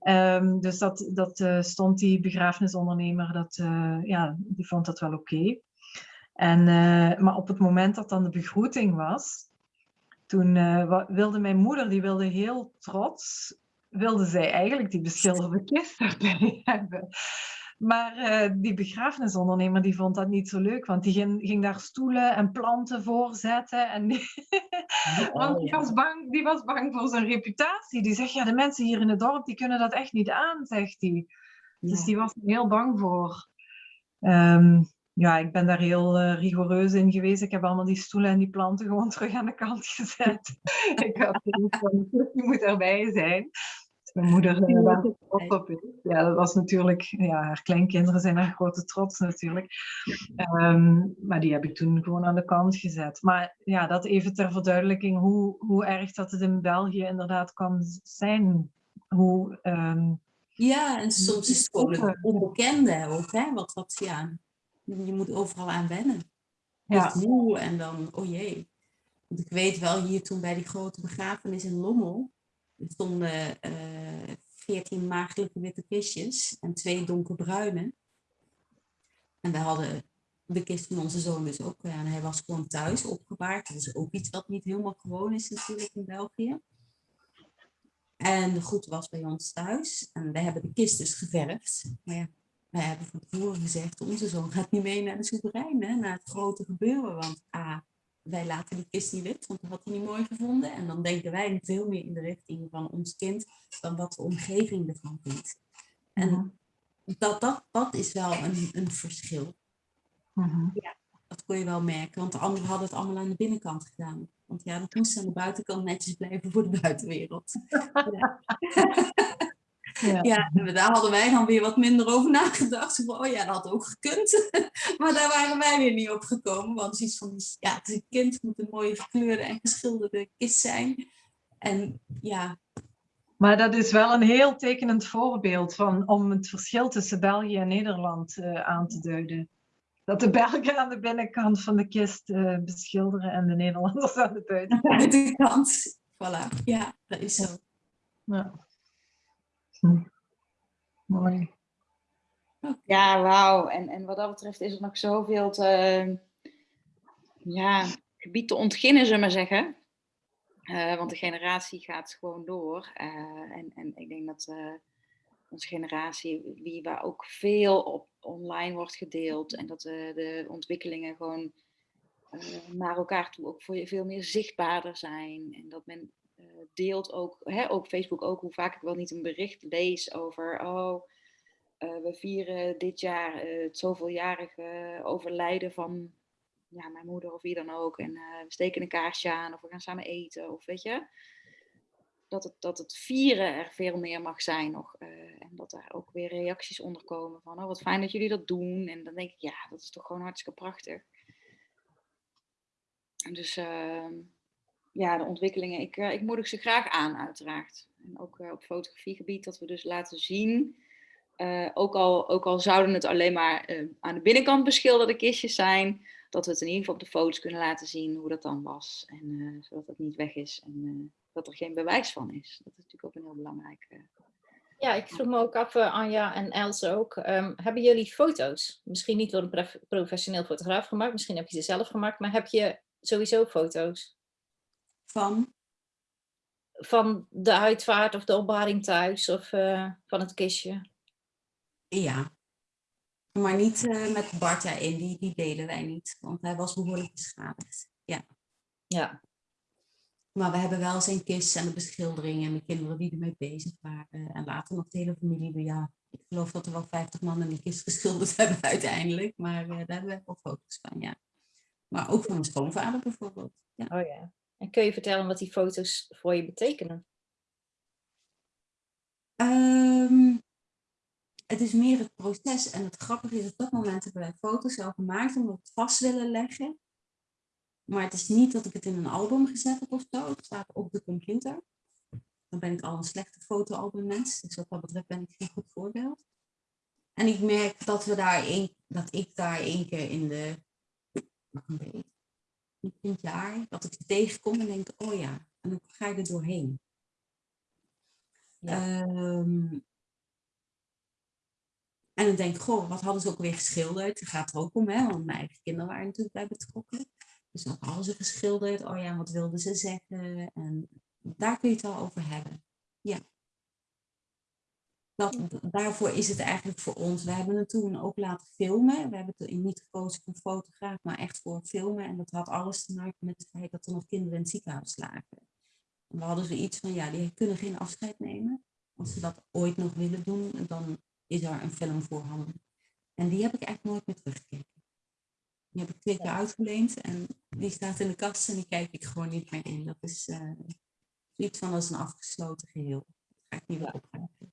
Um, dus dat, dat stond die begrafenisondernemer, dat, ja, die vond dat wel oké. En, uh, maar op het moment dat dan de begroeting was, toen uh, wilde mijn moeder, die wilde heel trots, wilde zij eigenlijk die beschilderde kist erbij hebben. Maar uh, die begrafenisondernemer die vond dat niet zo leuk, want die ging, ging daar stoelen en planten voor zetten. En die, oh, want die was, bang, die was bang voor zijn reputatie. Die zegt, ja, de mensen hier in het dorp, die kunnen dat echt niet aan, zegt hij. Dus die was er heel bang voor. Um, ja, ik ben daar heel uh, rigoureus in geweest. Ik heb allemaal die stoelen en die planten gewoon terug aan de kant gezet. ik had van, die moet erbij zijn. Mijn moeder uh, daar trots op is. Ja, dat was natuurlijk, ja, haar kleinkinderen zijn haar grote trots natuurlijk. Um, maar die heb ik toen gewoon aan de kant gezet. Maar ja, dat even ter verduidelijking hoe, hoe erg dat het in België inderdaad kan zijn. Hoe, um, ja, en soms is het gewoon een onbekende ook, hè? Wat, wat, ja, je moet overal aan wennen. Ja. moe en dan, oh jee. Want ik weet wel hier toen bij die grote begrafenis in Lommel, er stonden uh, 14 maagdelijke witte kistjes en twee donkerbruine. En we hadden de kist van onze zoon dus ook. En hij was gewoon thuis opgebaard. Dat is ook iets wat niet helemaal gewoon is natuurlijk in België. En de goed was bij ons thuis. En we hebben de kist dus geverfd. Maar ja, wij hebben van tevoren gezegd, onze zoon gaat niet mee naar de soeverein, hè, naar het grote gebeuren. Want A, wij laten die kist niet wit, want dat had hij niet mooi gevonden. En dan denken wij veel meer in de richting van ons kind dan wat de omgeving ervan vindt. En uh. -huh. dat, dat, dat is wel een, een verschil. Uh mhm. -huh. Ja, dat kon je wel merken, want de anderen hadden het allemaal aan de binnenkant gedaan. Want ja, dat moest aan de buitenkant netjes blijven voor de buitenwereld. ja. Ja. ja, daar hadden wij dan weer wat minder over nagedacht. Van, oh ja, dat had ook gekund. maar daar waren wij weer niet op gekomen. Want iets van, ja, het is een kind, moet een mooie gekleurde en geschilderde kist zijn. En ja. Maar dat is wel een heel tekenend voorbeeld van, om het verschil tussen België en Nederland uh, aan te duiden. Dat de Belgen aan de binnenkant van de kist uh, beschilderen en de Nederlanders aan de buitenkant. buitenkant. Voilà, ja, dat is zo. Ja. Hm. Mooi. Ja, wauw. En, en wat dat betreft is er nog zoveel te, ja, gebied te ontginnen, zullen we maar zeggen. Uh, want de generatie gaat gewoon door. Uh, en, en ik denk dat uh, onze generatie, wie, waar ook veel op online wordt gedeeld. En dat de ontwikkelingen gewoon naar elkaar toe ook voor veel meer zichtbaarder zijn. En dat men eh, deelt ook, hè, ook Facebook ook, hoe vaak ik wel niet een bericht lees over, oh, uh, we vieren dit jaar uh, het zoveeljarige overlijden van ja, mijn moeder of wie dan ook. En we steken een kaarsje aan of we gaan samen eten of weet je. dat, het, dat het vieren er veel meer mag zijn nog. eh, en dat daar ook weer reacties onder komen van, oh wat fijn dat jullie dat doen. En dan denk ik, ja, dat is toch gewoon hartstikke prachtig. En Dus ehm, ja, de ontwikkelingen, ik, eh, ik moedig ze graag aan uiteraard. En ook eh, op fotografiegebied, dat we dus laten zien, eh, ook, al, ook al zouden het alleen maar aan de binnenkant beschilderde kistjes zijn, dat we het in ieder geval op de foto's kunnen laten zien hoe dat dan was. En eh, zodat het niet weg is en dat er geen bewijs van is. Dat is natuurlijk ook een heel belangrijk. Ja, ik vroeg me ook af, Anja en Els ook. ehm, hebben jullie foto's? Misschien niet door een prof- professioneel fotograaf gemaakt, misschien heb je ze zelf gemaakt, maar heb je sowieso foto's Van, van de uitvaart of de opbaring thuis of eh, van het kistje? ja. Maar niet eh, met Bart daarin, die, die delen wij niet. Want hij was behoorlijk beschadigd. Ja. Ja, Maar we hebben wel zijn kist en de beschildering en de kinderen die ermee bezig waren. En later nog de hele familie. Ja, ik geloof dat er wel 50 man in die kist geschilderd hebben uiteindelijk. Maar eh, daar hebben we wel foto's van, ja. Maar ook van mijn schoonvader bijvoorbeeld. Ja. oh ja. En kun je vertellen wat die foto's voor je betekenen? Ehm, het is meer het proces. En het grappige is, op dat moment hebben wij foto's al gemaakt omdat we het vast willen leggen. Maar het is niet dat ik het in een album gezet heb of zo. Het staat op de computer. Dan ben ik al een slechte fotoalbummens. Dus wat dat betreft ben ik geen goed voorbeeld. En ik merk dat, we daar één, dat ik daar één keer in de een het jaar, dat ik tegenkom en denk, oh ja, en dan ga je er doorheen. Ja. Ehm, en dan denk ik, goh, wat hadden ze ook weer geschilderd? Het gaat er ook om, hè? want mijn eigen kinderen waren natuurlijk bij betrokken. Dus wat hadden ze geschilderd? Oh ja, wat wilden ze zeggen? En daar kun je het al over hebben. Ja. Dat, daarvoor is het eigenlijk voor ons. We hebben het toen ook laten filmen. We hebben het niet gekozen voor een fotograaf, maar echt voor filmen. En dat had alles te maken met het feit dat er nog kinderen in het ziekenhuis lagen. En we hadden zoiets van, ja, die kunnen geen afscheid nemen. Als ze dat ooit nog willen doen, dan is er een film voorhanden. En die heb ik eigenlijk nooit meer teruggekeken. Die heb ik twee keer uitgeleend en die staat in de kast en die kijk ik gewoon niet meer in. Dat is eh zoiets van als een afgesloten geheel. Dat ga ik niet meer Ja.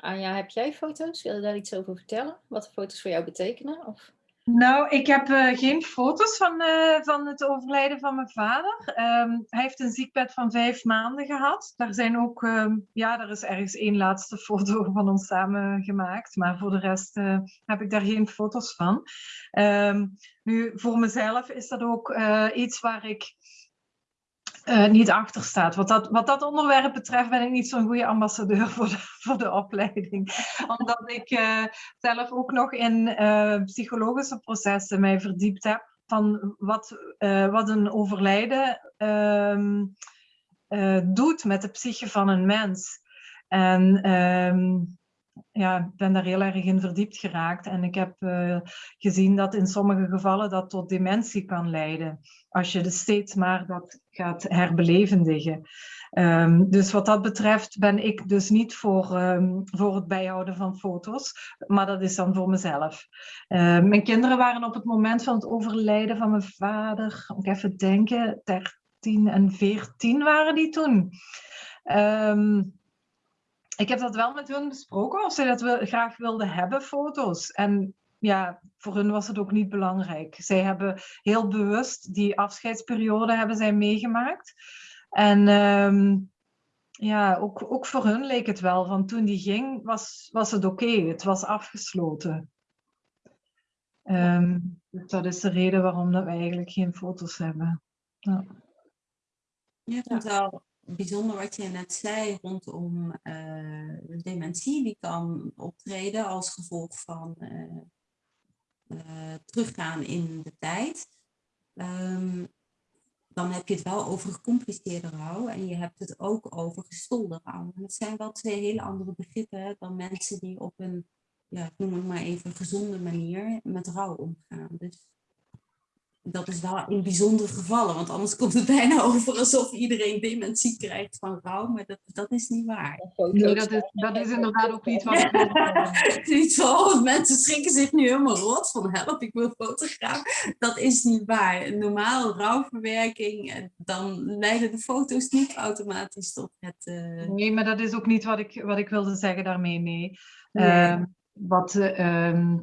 Anja, heb jij foto's? Wil je daar iets over vertellen? Wat de foto's voor jou betekenen? Of... Nou, ik heb eh, geen foto's van, eh, van het overlijden van mijn vader. Ehm, hij heeft een ziekbed van vijf maanden gehad. Daar zijn ook, ehm, ja, er is ergens één laatste foto van ons samen gemaakt. Maar voor de rest eh, heb ik daar geen foto's van. Ehm, nu, voor mezelf is dat ook iets waar ik eh, niet achter staat. Wat dat, wat dat onderwerp betreft ben ik niet zo'n goede ambassadeur voor de, voor de opleiding. Omdat ik eh, zelf ook nog in eh, psychologische processen mij verdiept heb van wat, wat een overlijden ehm, eh, doet met de psyche van een mens. En ehm, ja, ben daar heel erg in verdiept geraakt. En ik heb eh, gezien dat in sommige gevallen dat tot dementie kan leiden. Als je dus steeds maar dat gaat herbelevendigen. Ehm, dus wat dat betreft ben ik dus niet voor, ehm, voor het bijhouden van foto's, maar dat is dan voor mezelf. Ehm, mijn kinderen waren op het moment van het overlijden van mijn vader, moet ik even denken, 13 en 14 waren die toen. Ik heb dat wel met hun besproken, of zij dat we graag wilden hebben, foto's. En ja, voor hun was het ook niet belangrijk. Zij hebben heel bewust die afscheidsperiode hebben zij meegemaakt. En ehm, ja, ook, ook voor hun leek het wel, van toen die ging, was, was het oké. Het was afgesloten. Ehm, dus dat is de reden waarom dat we eigenlijk geen foto's hebben. Ja. Het wel bijzonder wat je net zei rondom eh, de dementie. Die kan optreden als gevolg van eh, eh, teruggaan in de tijd. Ehm, dan heb je het wel over gecompliceerde rouw en je hebt het ook over gestolde rouw. En dat zijn wel twee hele andere begrippen dan mensen die op een, ja, noem het maar even, gezonde manier met rouw omgaan. Dus dat is wel in bijzondere gevallen, want anders komt het bijna over alsof iedereen dementie krijgt van rouw, maar dat, dat is niet waar. Nee, dat is, dat is inderdaad ook niet wat. Niet van, oh, mensen schrikken zich nu helemaal rot van help, ik wil fotograaf. Dat is niet waar. Normaal rouwverwerking, eh, dan leiden de foto's niet automatisch tot het... eh, Nee, maar dat is ook niet wat ik, wat ik wilde zeggen daarmee, nee. Nee. Ehm, wat, eh, ehm,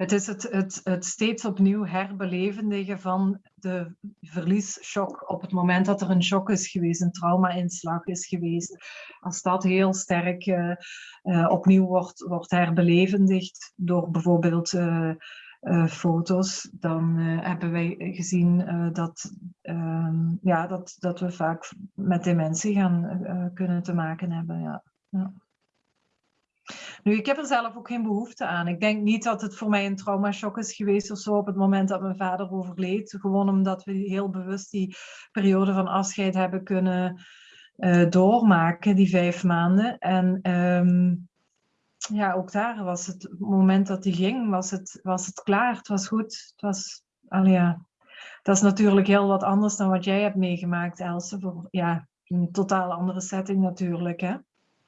het is het, het, het steeds opnieuw herbelevendigen van de verliesshock op het moment dat er een shock is geweest, een trauma-inslag is geweest. Als dat heel sterk eh, eh, opnieuw wordt, wordt herbelevendigd door bijvoorbeeld eh, foto's, dan hebben wij gezien dat, ehm, ja, dat, dat we vaak met dementie gaan kunnen te maken hebben. Ja. Ja. Nu, ik heb er zelf ook geen behoefte aan. Ik denk niet dat het voor mij een traumashock is geweest of zo op het moment dat mijn vader overleed. Gewoon omdat we heel bewust die periode van afscheid hebben kunnen eh, doormaken, die vijf maanden. En ehm, ja, ook daar was het, het moment dat hij ging, was het, was het klaar. Het was goed. Het was, ja. Dat is natuurlijk heel wat anders dan wat jij hebt meegemaakt, Else. Voor, ja, een totaal andere setting natuurlijk, hè?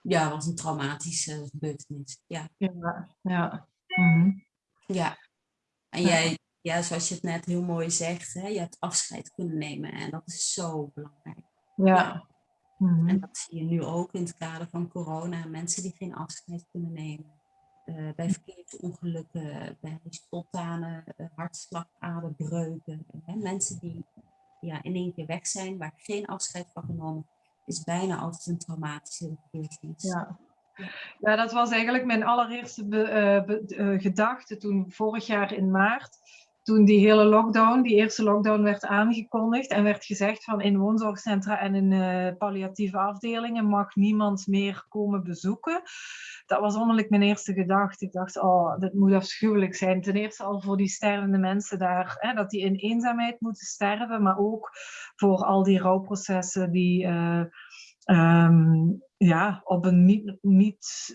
Ja, was een traumatische gebeurtenis. Ja, Ja, ja. Mhm. ja. En Ja. jij, ja, zoals je het net heel mooi zegt, hè, je hebt afscheid kunnen nemen en dat is zo belangrijk. ja. Mhm. En dat zie je nu ook in het kader van corona. Mensen die geen afscheid kunnen nemen. eh, bij verkeersongelukken, bij spontane uh, hartslagaderbreuken. Hè? Mensen die ja, in één keer weg zijn, waar geen afscheid van genomen, is bijna altijd een traumatische gebeurtenis. Ja. ja, dat was eigenlijk mijn allereerste eh, eh, gedachte toen vorig jaar in maart. Toen die hele lockdown, die eerste lockdown werd aangekondigd en werd gezegd van in woonzorgcentra en in eh, palliatieve afdelingen mag niemand meer komen bezoeken. Dat was onmiddellijk mijn eerste gedachte. Ik dacht, oh, dit moet afschuwelijk zijn. Ten eerste al voor die stervende mensen daar, hè, dat die in eenzaamheid moeten sterven, maar ook voor al die rouwprocessen die eh, ehm, ja, op een niet, niet,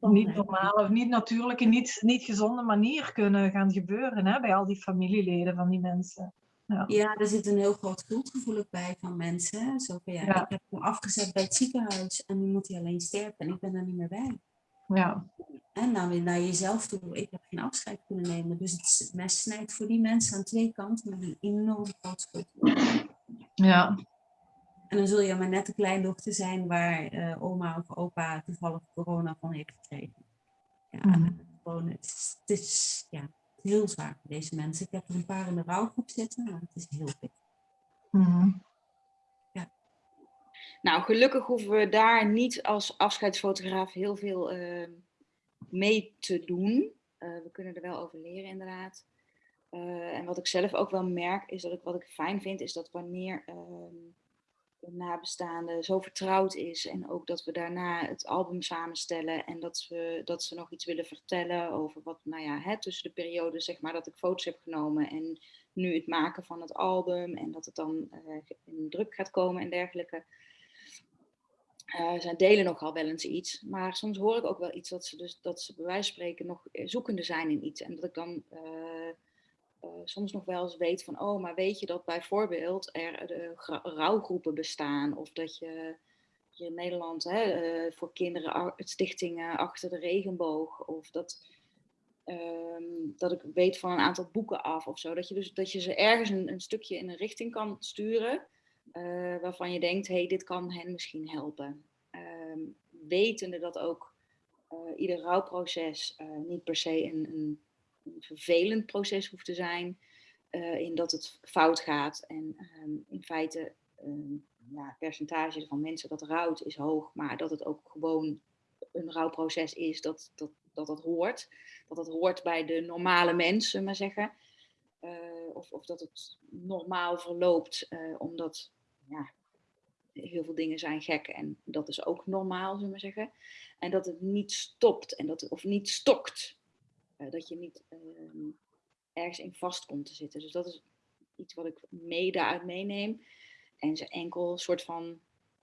niet normale of niet natuurlijke, niet, niet gezonde manier kunnen gaan gebeuren hè, bij al die familieleden van die mensen. Ja. Ja, er zit een heel groot schuldgevoel bij van mensen. Zo van, ja, Ja. ik heb hem afgezet bij het ziekenhuis en nu moet hij alleen sterven en ik ben er niet meer bij. Ja. En dan weer naar jezelf toe. Ik heb geen afscheid kunnen nemen. Dus het mes snijdt voor die mensen aan twee kanten met een enorm groot schuldgevoel. Ja. En dan zul je maar net de kleindochter zijn waar eh, oma of opa toevallig corona van heeft gekregen. Ja, Mhm. gewoon, het is, het is ja, heel zwaar voor deze mensen. Ik heb er een paar in de rouwgroep zitten, maar het is heel pittig. Mhm. Nou, gelukkig hoeven we daar niet als afscheidsfotograaf heel veel eh, mee te doen. Eh, we kunnen er wel over leren, inderdaad. Eh, en wat ik zelf ook wel merk, is dat ik wat ik fijn vind, is dat wanneer ehm nabestaande zo vertrouwd is en ook dat we daarna het album samenstellen en dat, we, dat ze nog iets willen vertellen over wat, nou ja, hè, tussen de periode zeg maar dat ik foto's heb genomen en nu het maken van het album en dat het dan eh, in druk gaat komen en dergelijke. Eh, zij delen nogal wel eens iets, maar soms hoor ik ook wel iets dat ze, dus, dat ze bij wijze van spreken nog eh, zoekende zijn in iets. En dat ik dan soms nog wel eens weet van, oh, maar weet je dat bijvoorbeeld er de rouwgroepen bestaan? Of dat je in Nederland hè, eh, voor kinderen stichtingen achter de regenboog, of dat, ehm, dat ik weet van een aantal boeken af of zo. Dat je, dus, dat je ze ergens een, een stukje in een richting kan sturen eh, waarvan je denkt, hey, dit kan hen misschien helpen. Ehm, wetende dat ook eh, ieder rouwproces eh, niet per se een, een vervelend proces hoeft te zijn, eh, in dat het fout gaat. En ehm, in feite, ehm, ja, het percentage van mensen dat rouwt is hoog, maar dat het ook gewoon een rouwproces is, dat dat, dat, dat hoort. Dat dat hoort bij de normale mensen, maar zeggen. Eh, of, of dat het normaal verloopt, eh, omdat ja, heel veel dingen zijn gek en dat is ook normaal, zullen we zeggen. En dat het niet stopt en dat, of niet stokt. Eh, dat je niet ehm, ergens in vast komt te zitten. Dus dat is iets wat ik mee daaruit meeneem. En ze enkel soort van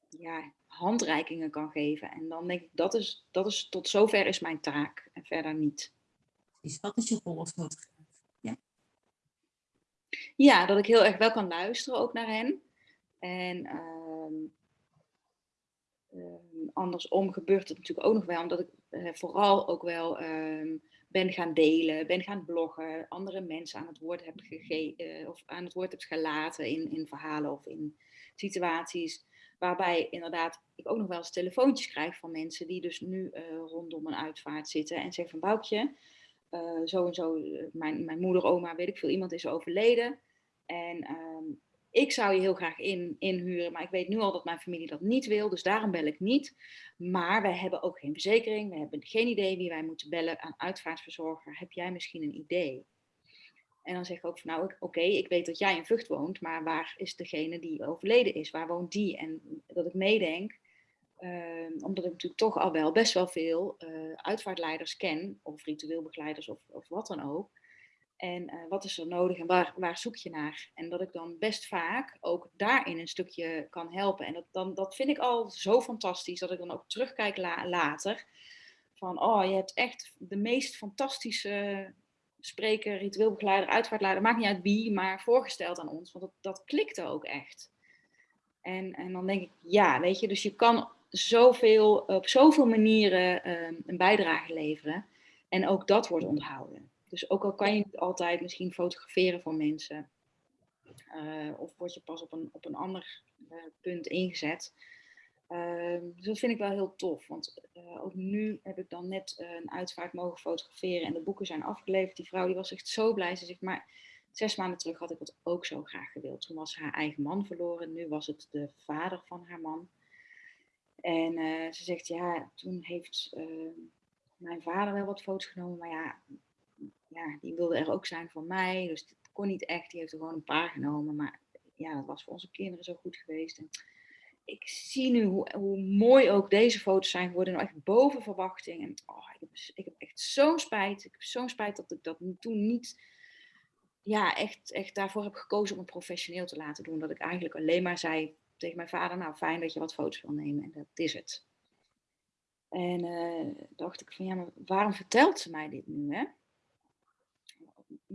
ja, handreikingen kan geven. En dan denk ik, dat is, dat is tot zover is mijn taak en verder niet. Dus wat is je rol als fotograaf? Ja, dat ik heel erg wel kan luisteren ook naar hen. En ehm, ehm, andersom gebeurt het natuurlijk ook nog wel, omdat ik eh, vooral ook wel ben gaan delen, ben gaan bloggen, andere mensen aan het woord heb gegeven of aan het woord heb gelaten in, in verhalen of in situaties. Waarbij inderdaad ik ook nog wel eens telefoontjes krijg van mensen die dus nu uh, rondom een uitvaart zitten en zeggen van Boukje, uh, zo en zo, mijn, mijn moeder, oma, weet ik veel, iemand is overleden. En um, ik zou je heel graag in, inhuren, maar ik weet nu al dat mijn familie dat niet wil, dus daarom bel ik niet. Maar wij hebben ook geen verzekering, we hebben geen idee wie wij moeten bellen aan uitvaartverzorger. Heb jij misschien een idee? En dan zeg ik ook van nou, oké, ik weet dat jij in Vught woont, maar waar is degene die overleden is? Waar woont die? En dat ik meedenk, uh, omdat ik natuurlijk toch al wel best wel veel uh, uitvaartleiders ken, of ritueel begeleiders of, of wat dan ook. En uh, wat is er nodig en waar, waar zoek je naar? En dat ik dan best vaak ook daarin een stukje kan helpen. En dat, dan, dat vind ik al zo fantastisch, dat ik dan ook terugkijk la later. Van, oh, je hebt echt de meest fantastische spreker, ritueel begeleider, uitvaartleider, maakt niet uit wie, maar voorgesteld aan ons. Want dat, dat klikte ook echt. En, en dan denk ik, ja, weet je, dus je kan zoveel, op zoveel manieren um, een bijdrage leveren. En ook dat wordt onthouden. Dus ook al kan je niet altijd misschien fotograferen voor mensen, uh, of word je pas op een, op een ander uh, punt ingezet. Uh, dus dat vind ik wel heel tof, want uh, ook nu heb ik dan net een uitvaart mogen fotograferen en de boeken zijn afgeleverd. Die vrouw die was echt zo blij. Ze zegt, maar zes maanden terug had ik het ook zo graag gewild. Toen was haar eigen man verloren, nu was het de vader van haar man. En ze zegt, ja, toen heeft mijn vader wel wat foto's genomen, maar ja, ja, die wilde er ook zijn voor mij. Dus het kon niet echt. Die heeft er gewoon een paar genomen. Maar ja, dat was voor onze kinderen zo goed geweest. En ik zie nu hoe, hoe mooi ook deze foto's zijn geworden. Nou echt boven verwachting. En oh, ik, heb, ik heb echt zo'n spijt. Ik heb zo'n spijt dat ik dat toen niet ja, echt, echt daarvoor heb gekozen om het professioneel te laten doen. Dat ik eigenlijk alleen maar zei tegen mijn vader, nou fijn dat je wat foto's wil nemen. En dat is het. En uh, dacht ik van ja, maar waarom vertelt ze mij dit nu? Hè?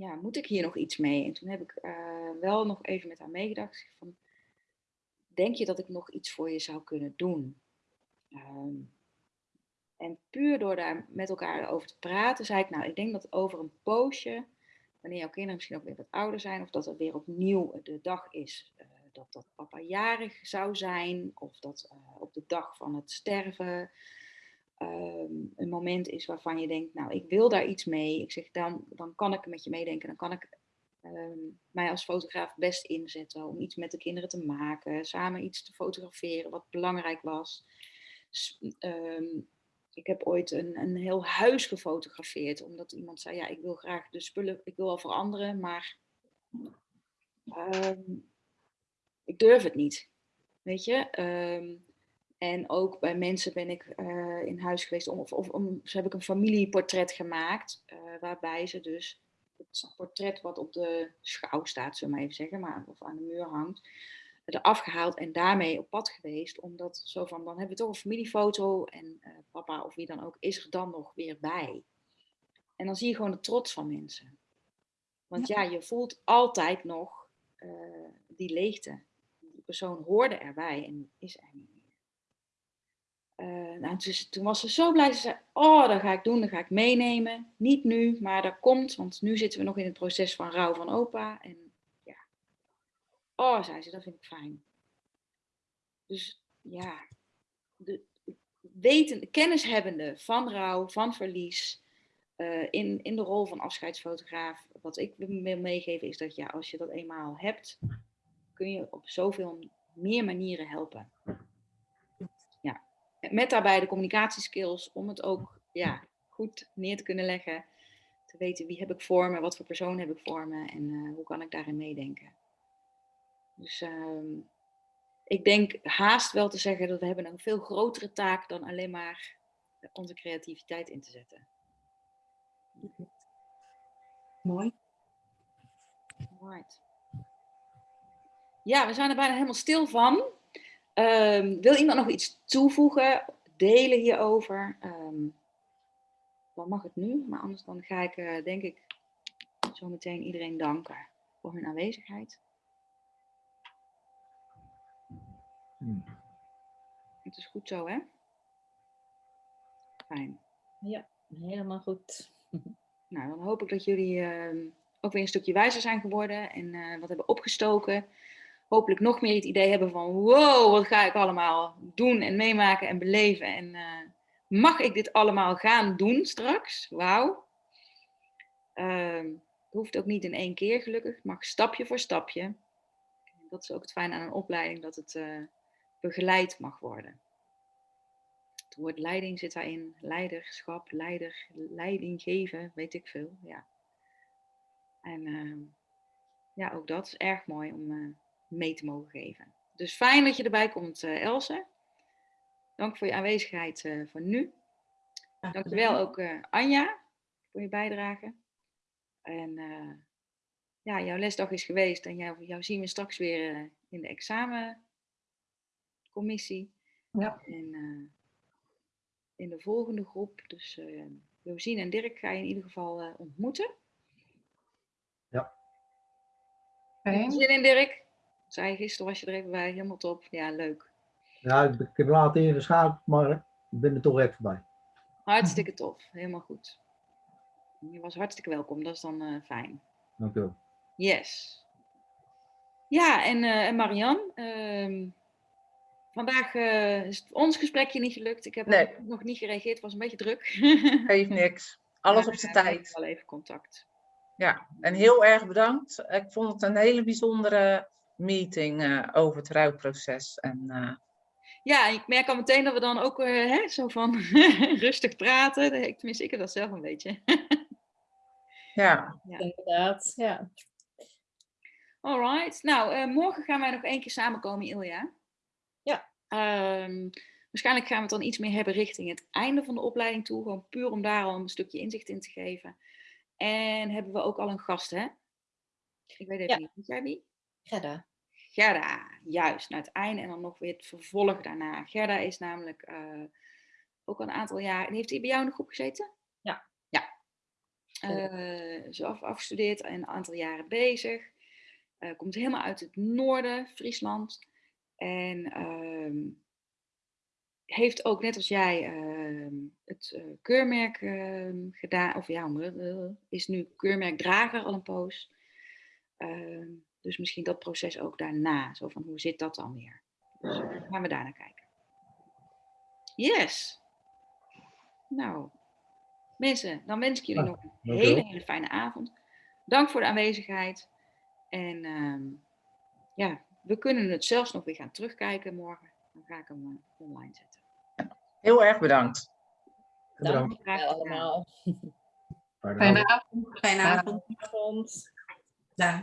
Ja, moet ik hier nog iets mee? En toen heb ik uh, wel nog even met haar meegedacht. Van, denk je dat ik nog iets voor je zou kunnen doen? Um, en puur door daar met elkaar over te praten, zei ik, nou, ik denk dat over een poosje, wanneer jouw kinderen misschien ook weer wat ouder zijn, of dat er weer opnieuw de dag is uh, dat, dat papa jarig zou zijn, of dat uh, op de dag van het sterven, um, een moment is waarvan je denkt, nou, ik wil daar iets mee. Ik zeg, dan, dan kan ik met je meedenken. Dan kan ik um, mij als fotograaf best inzetten om iets met de kinderen te maken. Samen iets te fotograferen wat belangrijk was. Um, ik heb ooit een, een heel huis gefotografeerd. Omdat iemand zei, ja, ik wil graag de spullen, ik wil wel veranderen, maar ik durf het niet. Weet je? En ook bij mensen ben ik uh, in huis geweest, om, of, of om, heb ik een familieportret gemaakt, uh, waarbij ze dus het portret wat op de schouw staat, zullen we maar even zeggen, maar, of aan de muur hangt, eraf gehaald en daarmee op pad geweest. Omdat zo van, dan hebben we toch een familiefoto en uh, papa of wie dan ook is er dan nog weer bij. En dan zie je gewoon de trots van mensen. Want ja, ja je voelt altijd nog die leegte. Die persoon hoorde erbij en is er niet uh, nou, dus, toen was ze zo blij. Ze zei, oh, dat ga ik doen, dat ga ik meenemen. Niet nu, maar dat komt, want nu zitten we nog in het proces van rouw van opa. En ja, oh, zei ze, dat vind ik fijn. Dus ja, de, weten, kennishebbende van rouw, van verlies, uh, in, in de rol van afscheidsfotograaf. Wat ik wil meegeven is dat ja, als je dat eenmaal hebt, kun je op zoveel meer manieren helpen met daarbij de communicatieskills om het ook ja, goed neer te kunnen leggen. Te weten wie heb ik voor me, wat voor persoon heb ik voor me en uh, hoe kan ik daarin meedenken. Dus uh, ik denk haast wel te zeggen dat we hebben een veel grotere taak dan alleen maar onze creativiteit in te zetten. Mooi. Right. Ja, we zijn er bijna helemaal stil van. Um, wil iemand nog iets toevoegen, delen hierover? Um, dan mag het nu, maar anders dan ga ik uh, denk ik zo meteen iedereen danken. voor hun aanwezigheid. Hmm. Het is goed zo, hè? Fijn. Helemaal goed. Nou, dan hoop ik dat jullie ehm, ook weer een stukje wijzer zijn geworden en eh, wat hebben opgestoken. Hopelijk nog meer het idee hebben van wow, wat ga ik allemaal doen en meemaken en beleven. En eh, mag ik dit allemaal gaan doen straks? Wauw. Het hoeft ook niet in één keer gelukkig, het mag stapje voor stapje. Dat is ook het fijne aan een opleiding, dat het eh, begeleid mag worden. Het woord leiding zit daarin, leiderschap, leider, leiding geven, weet ik veel. Ja. En ehm, ja, ook dat is erg mooi om eh, mee te mogen geven. Dus fijn dat je erbij komt, eh Else. Dank voor je aanwezigheid eh, voor nu. Dankjewel ook eh, Anja voor je bijdrage. En ja, jouw lesdag is geweest en jou, jou zien we straks weer in de examencommissie. Ja. En in de volgende groep, dus Josien en Dirk ga je in ieder geval ontmoeten. Je Fijn. Zin in Dirk? Zei gisteren, was je er even bij, helemaal top. Ja, leuk. Ja, ik, ik heb laat ingeschakeld, maar ik ben er toch even bij. Hartstikke tof, helemaal goed. Je was hartstikke welkom, dat is dan eh, fijn. Dank u wel. Yes. Ja, en, eh en Marianne, ehm, vandaag eh, is het ons gesprekje niet gelukt. Ik heb Nee. nog niet gereageerd, het was een beetje druk. Geeft niks. Alles Maar, op zijn tijd. Wel even contact. Ja, en heel erg bedankt. Ik vond het een hele bijzondere meeting eh, over het rouwproces. En eh, Ja, ik merk al meteen dat we dan ook eh, hè, zo van rustig praten. Ik- Tenminste, ik heb dat zelf een beetje. ja, Inderdaad, ja. Alright. Nou, morgen gaan wij nog één keer samenkomen, Ilja. Ja. Ehm, waarschijnlijk gaan we het dan iets meer hebben richting het einde van de opleiding toe. Gewoon puur om daar al een stukje inzicht in te geven. En hebben we ook al een gast, hè? Ik weet even Ja. niet. Weet jij wie? Gerda. Gerda, juist. Naar het einde en dan nog weer het vervolg daarna. Gerda is namelijk eh, ook al een aantal jaar... Heeft hij bij jou in de groep gezeten? Ja. Ja. Eh, Ze af, afgestudeerd en een aantal jaren bezig. Eh, komt helemaal uit het noorden, Friesland. En ehm, heeft ook, net als jij, ehm, het keurmerk ehm, gedaan. Of ja, is nu keurmerkdrager al een poos. Dus misschien dat proces ook daarna. Zo van, hoe zit dat dan weer? Dus gaan we daar naar kijken. Yes. Nou, mensen, dan wens ik jullie Ja, nog een hele, hele fijne avond. Dank voor de aanwezigheid. En ehm, ja, we kunnen het zelfs nog weer gaan terugkijken morgen. Dan ga ik hem eh, online zetten. heel erg bedankt. Bedankt. Gedaan. allemaal. Fijne Fijne avond. avond. Fijne avond. Avond. Dag.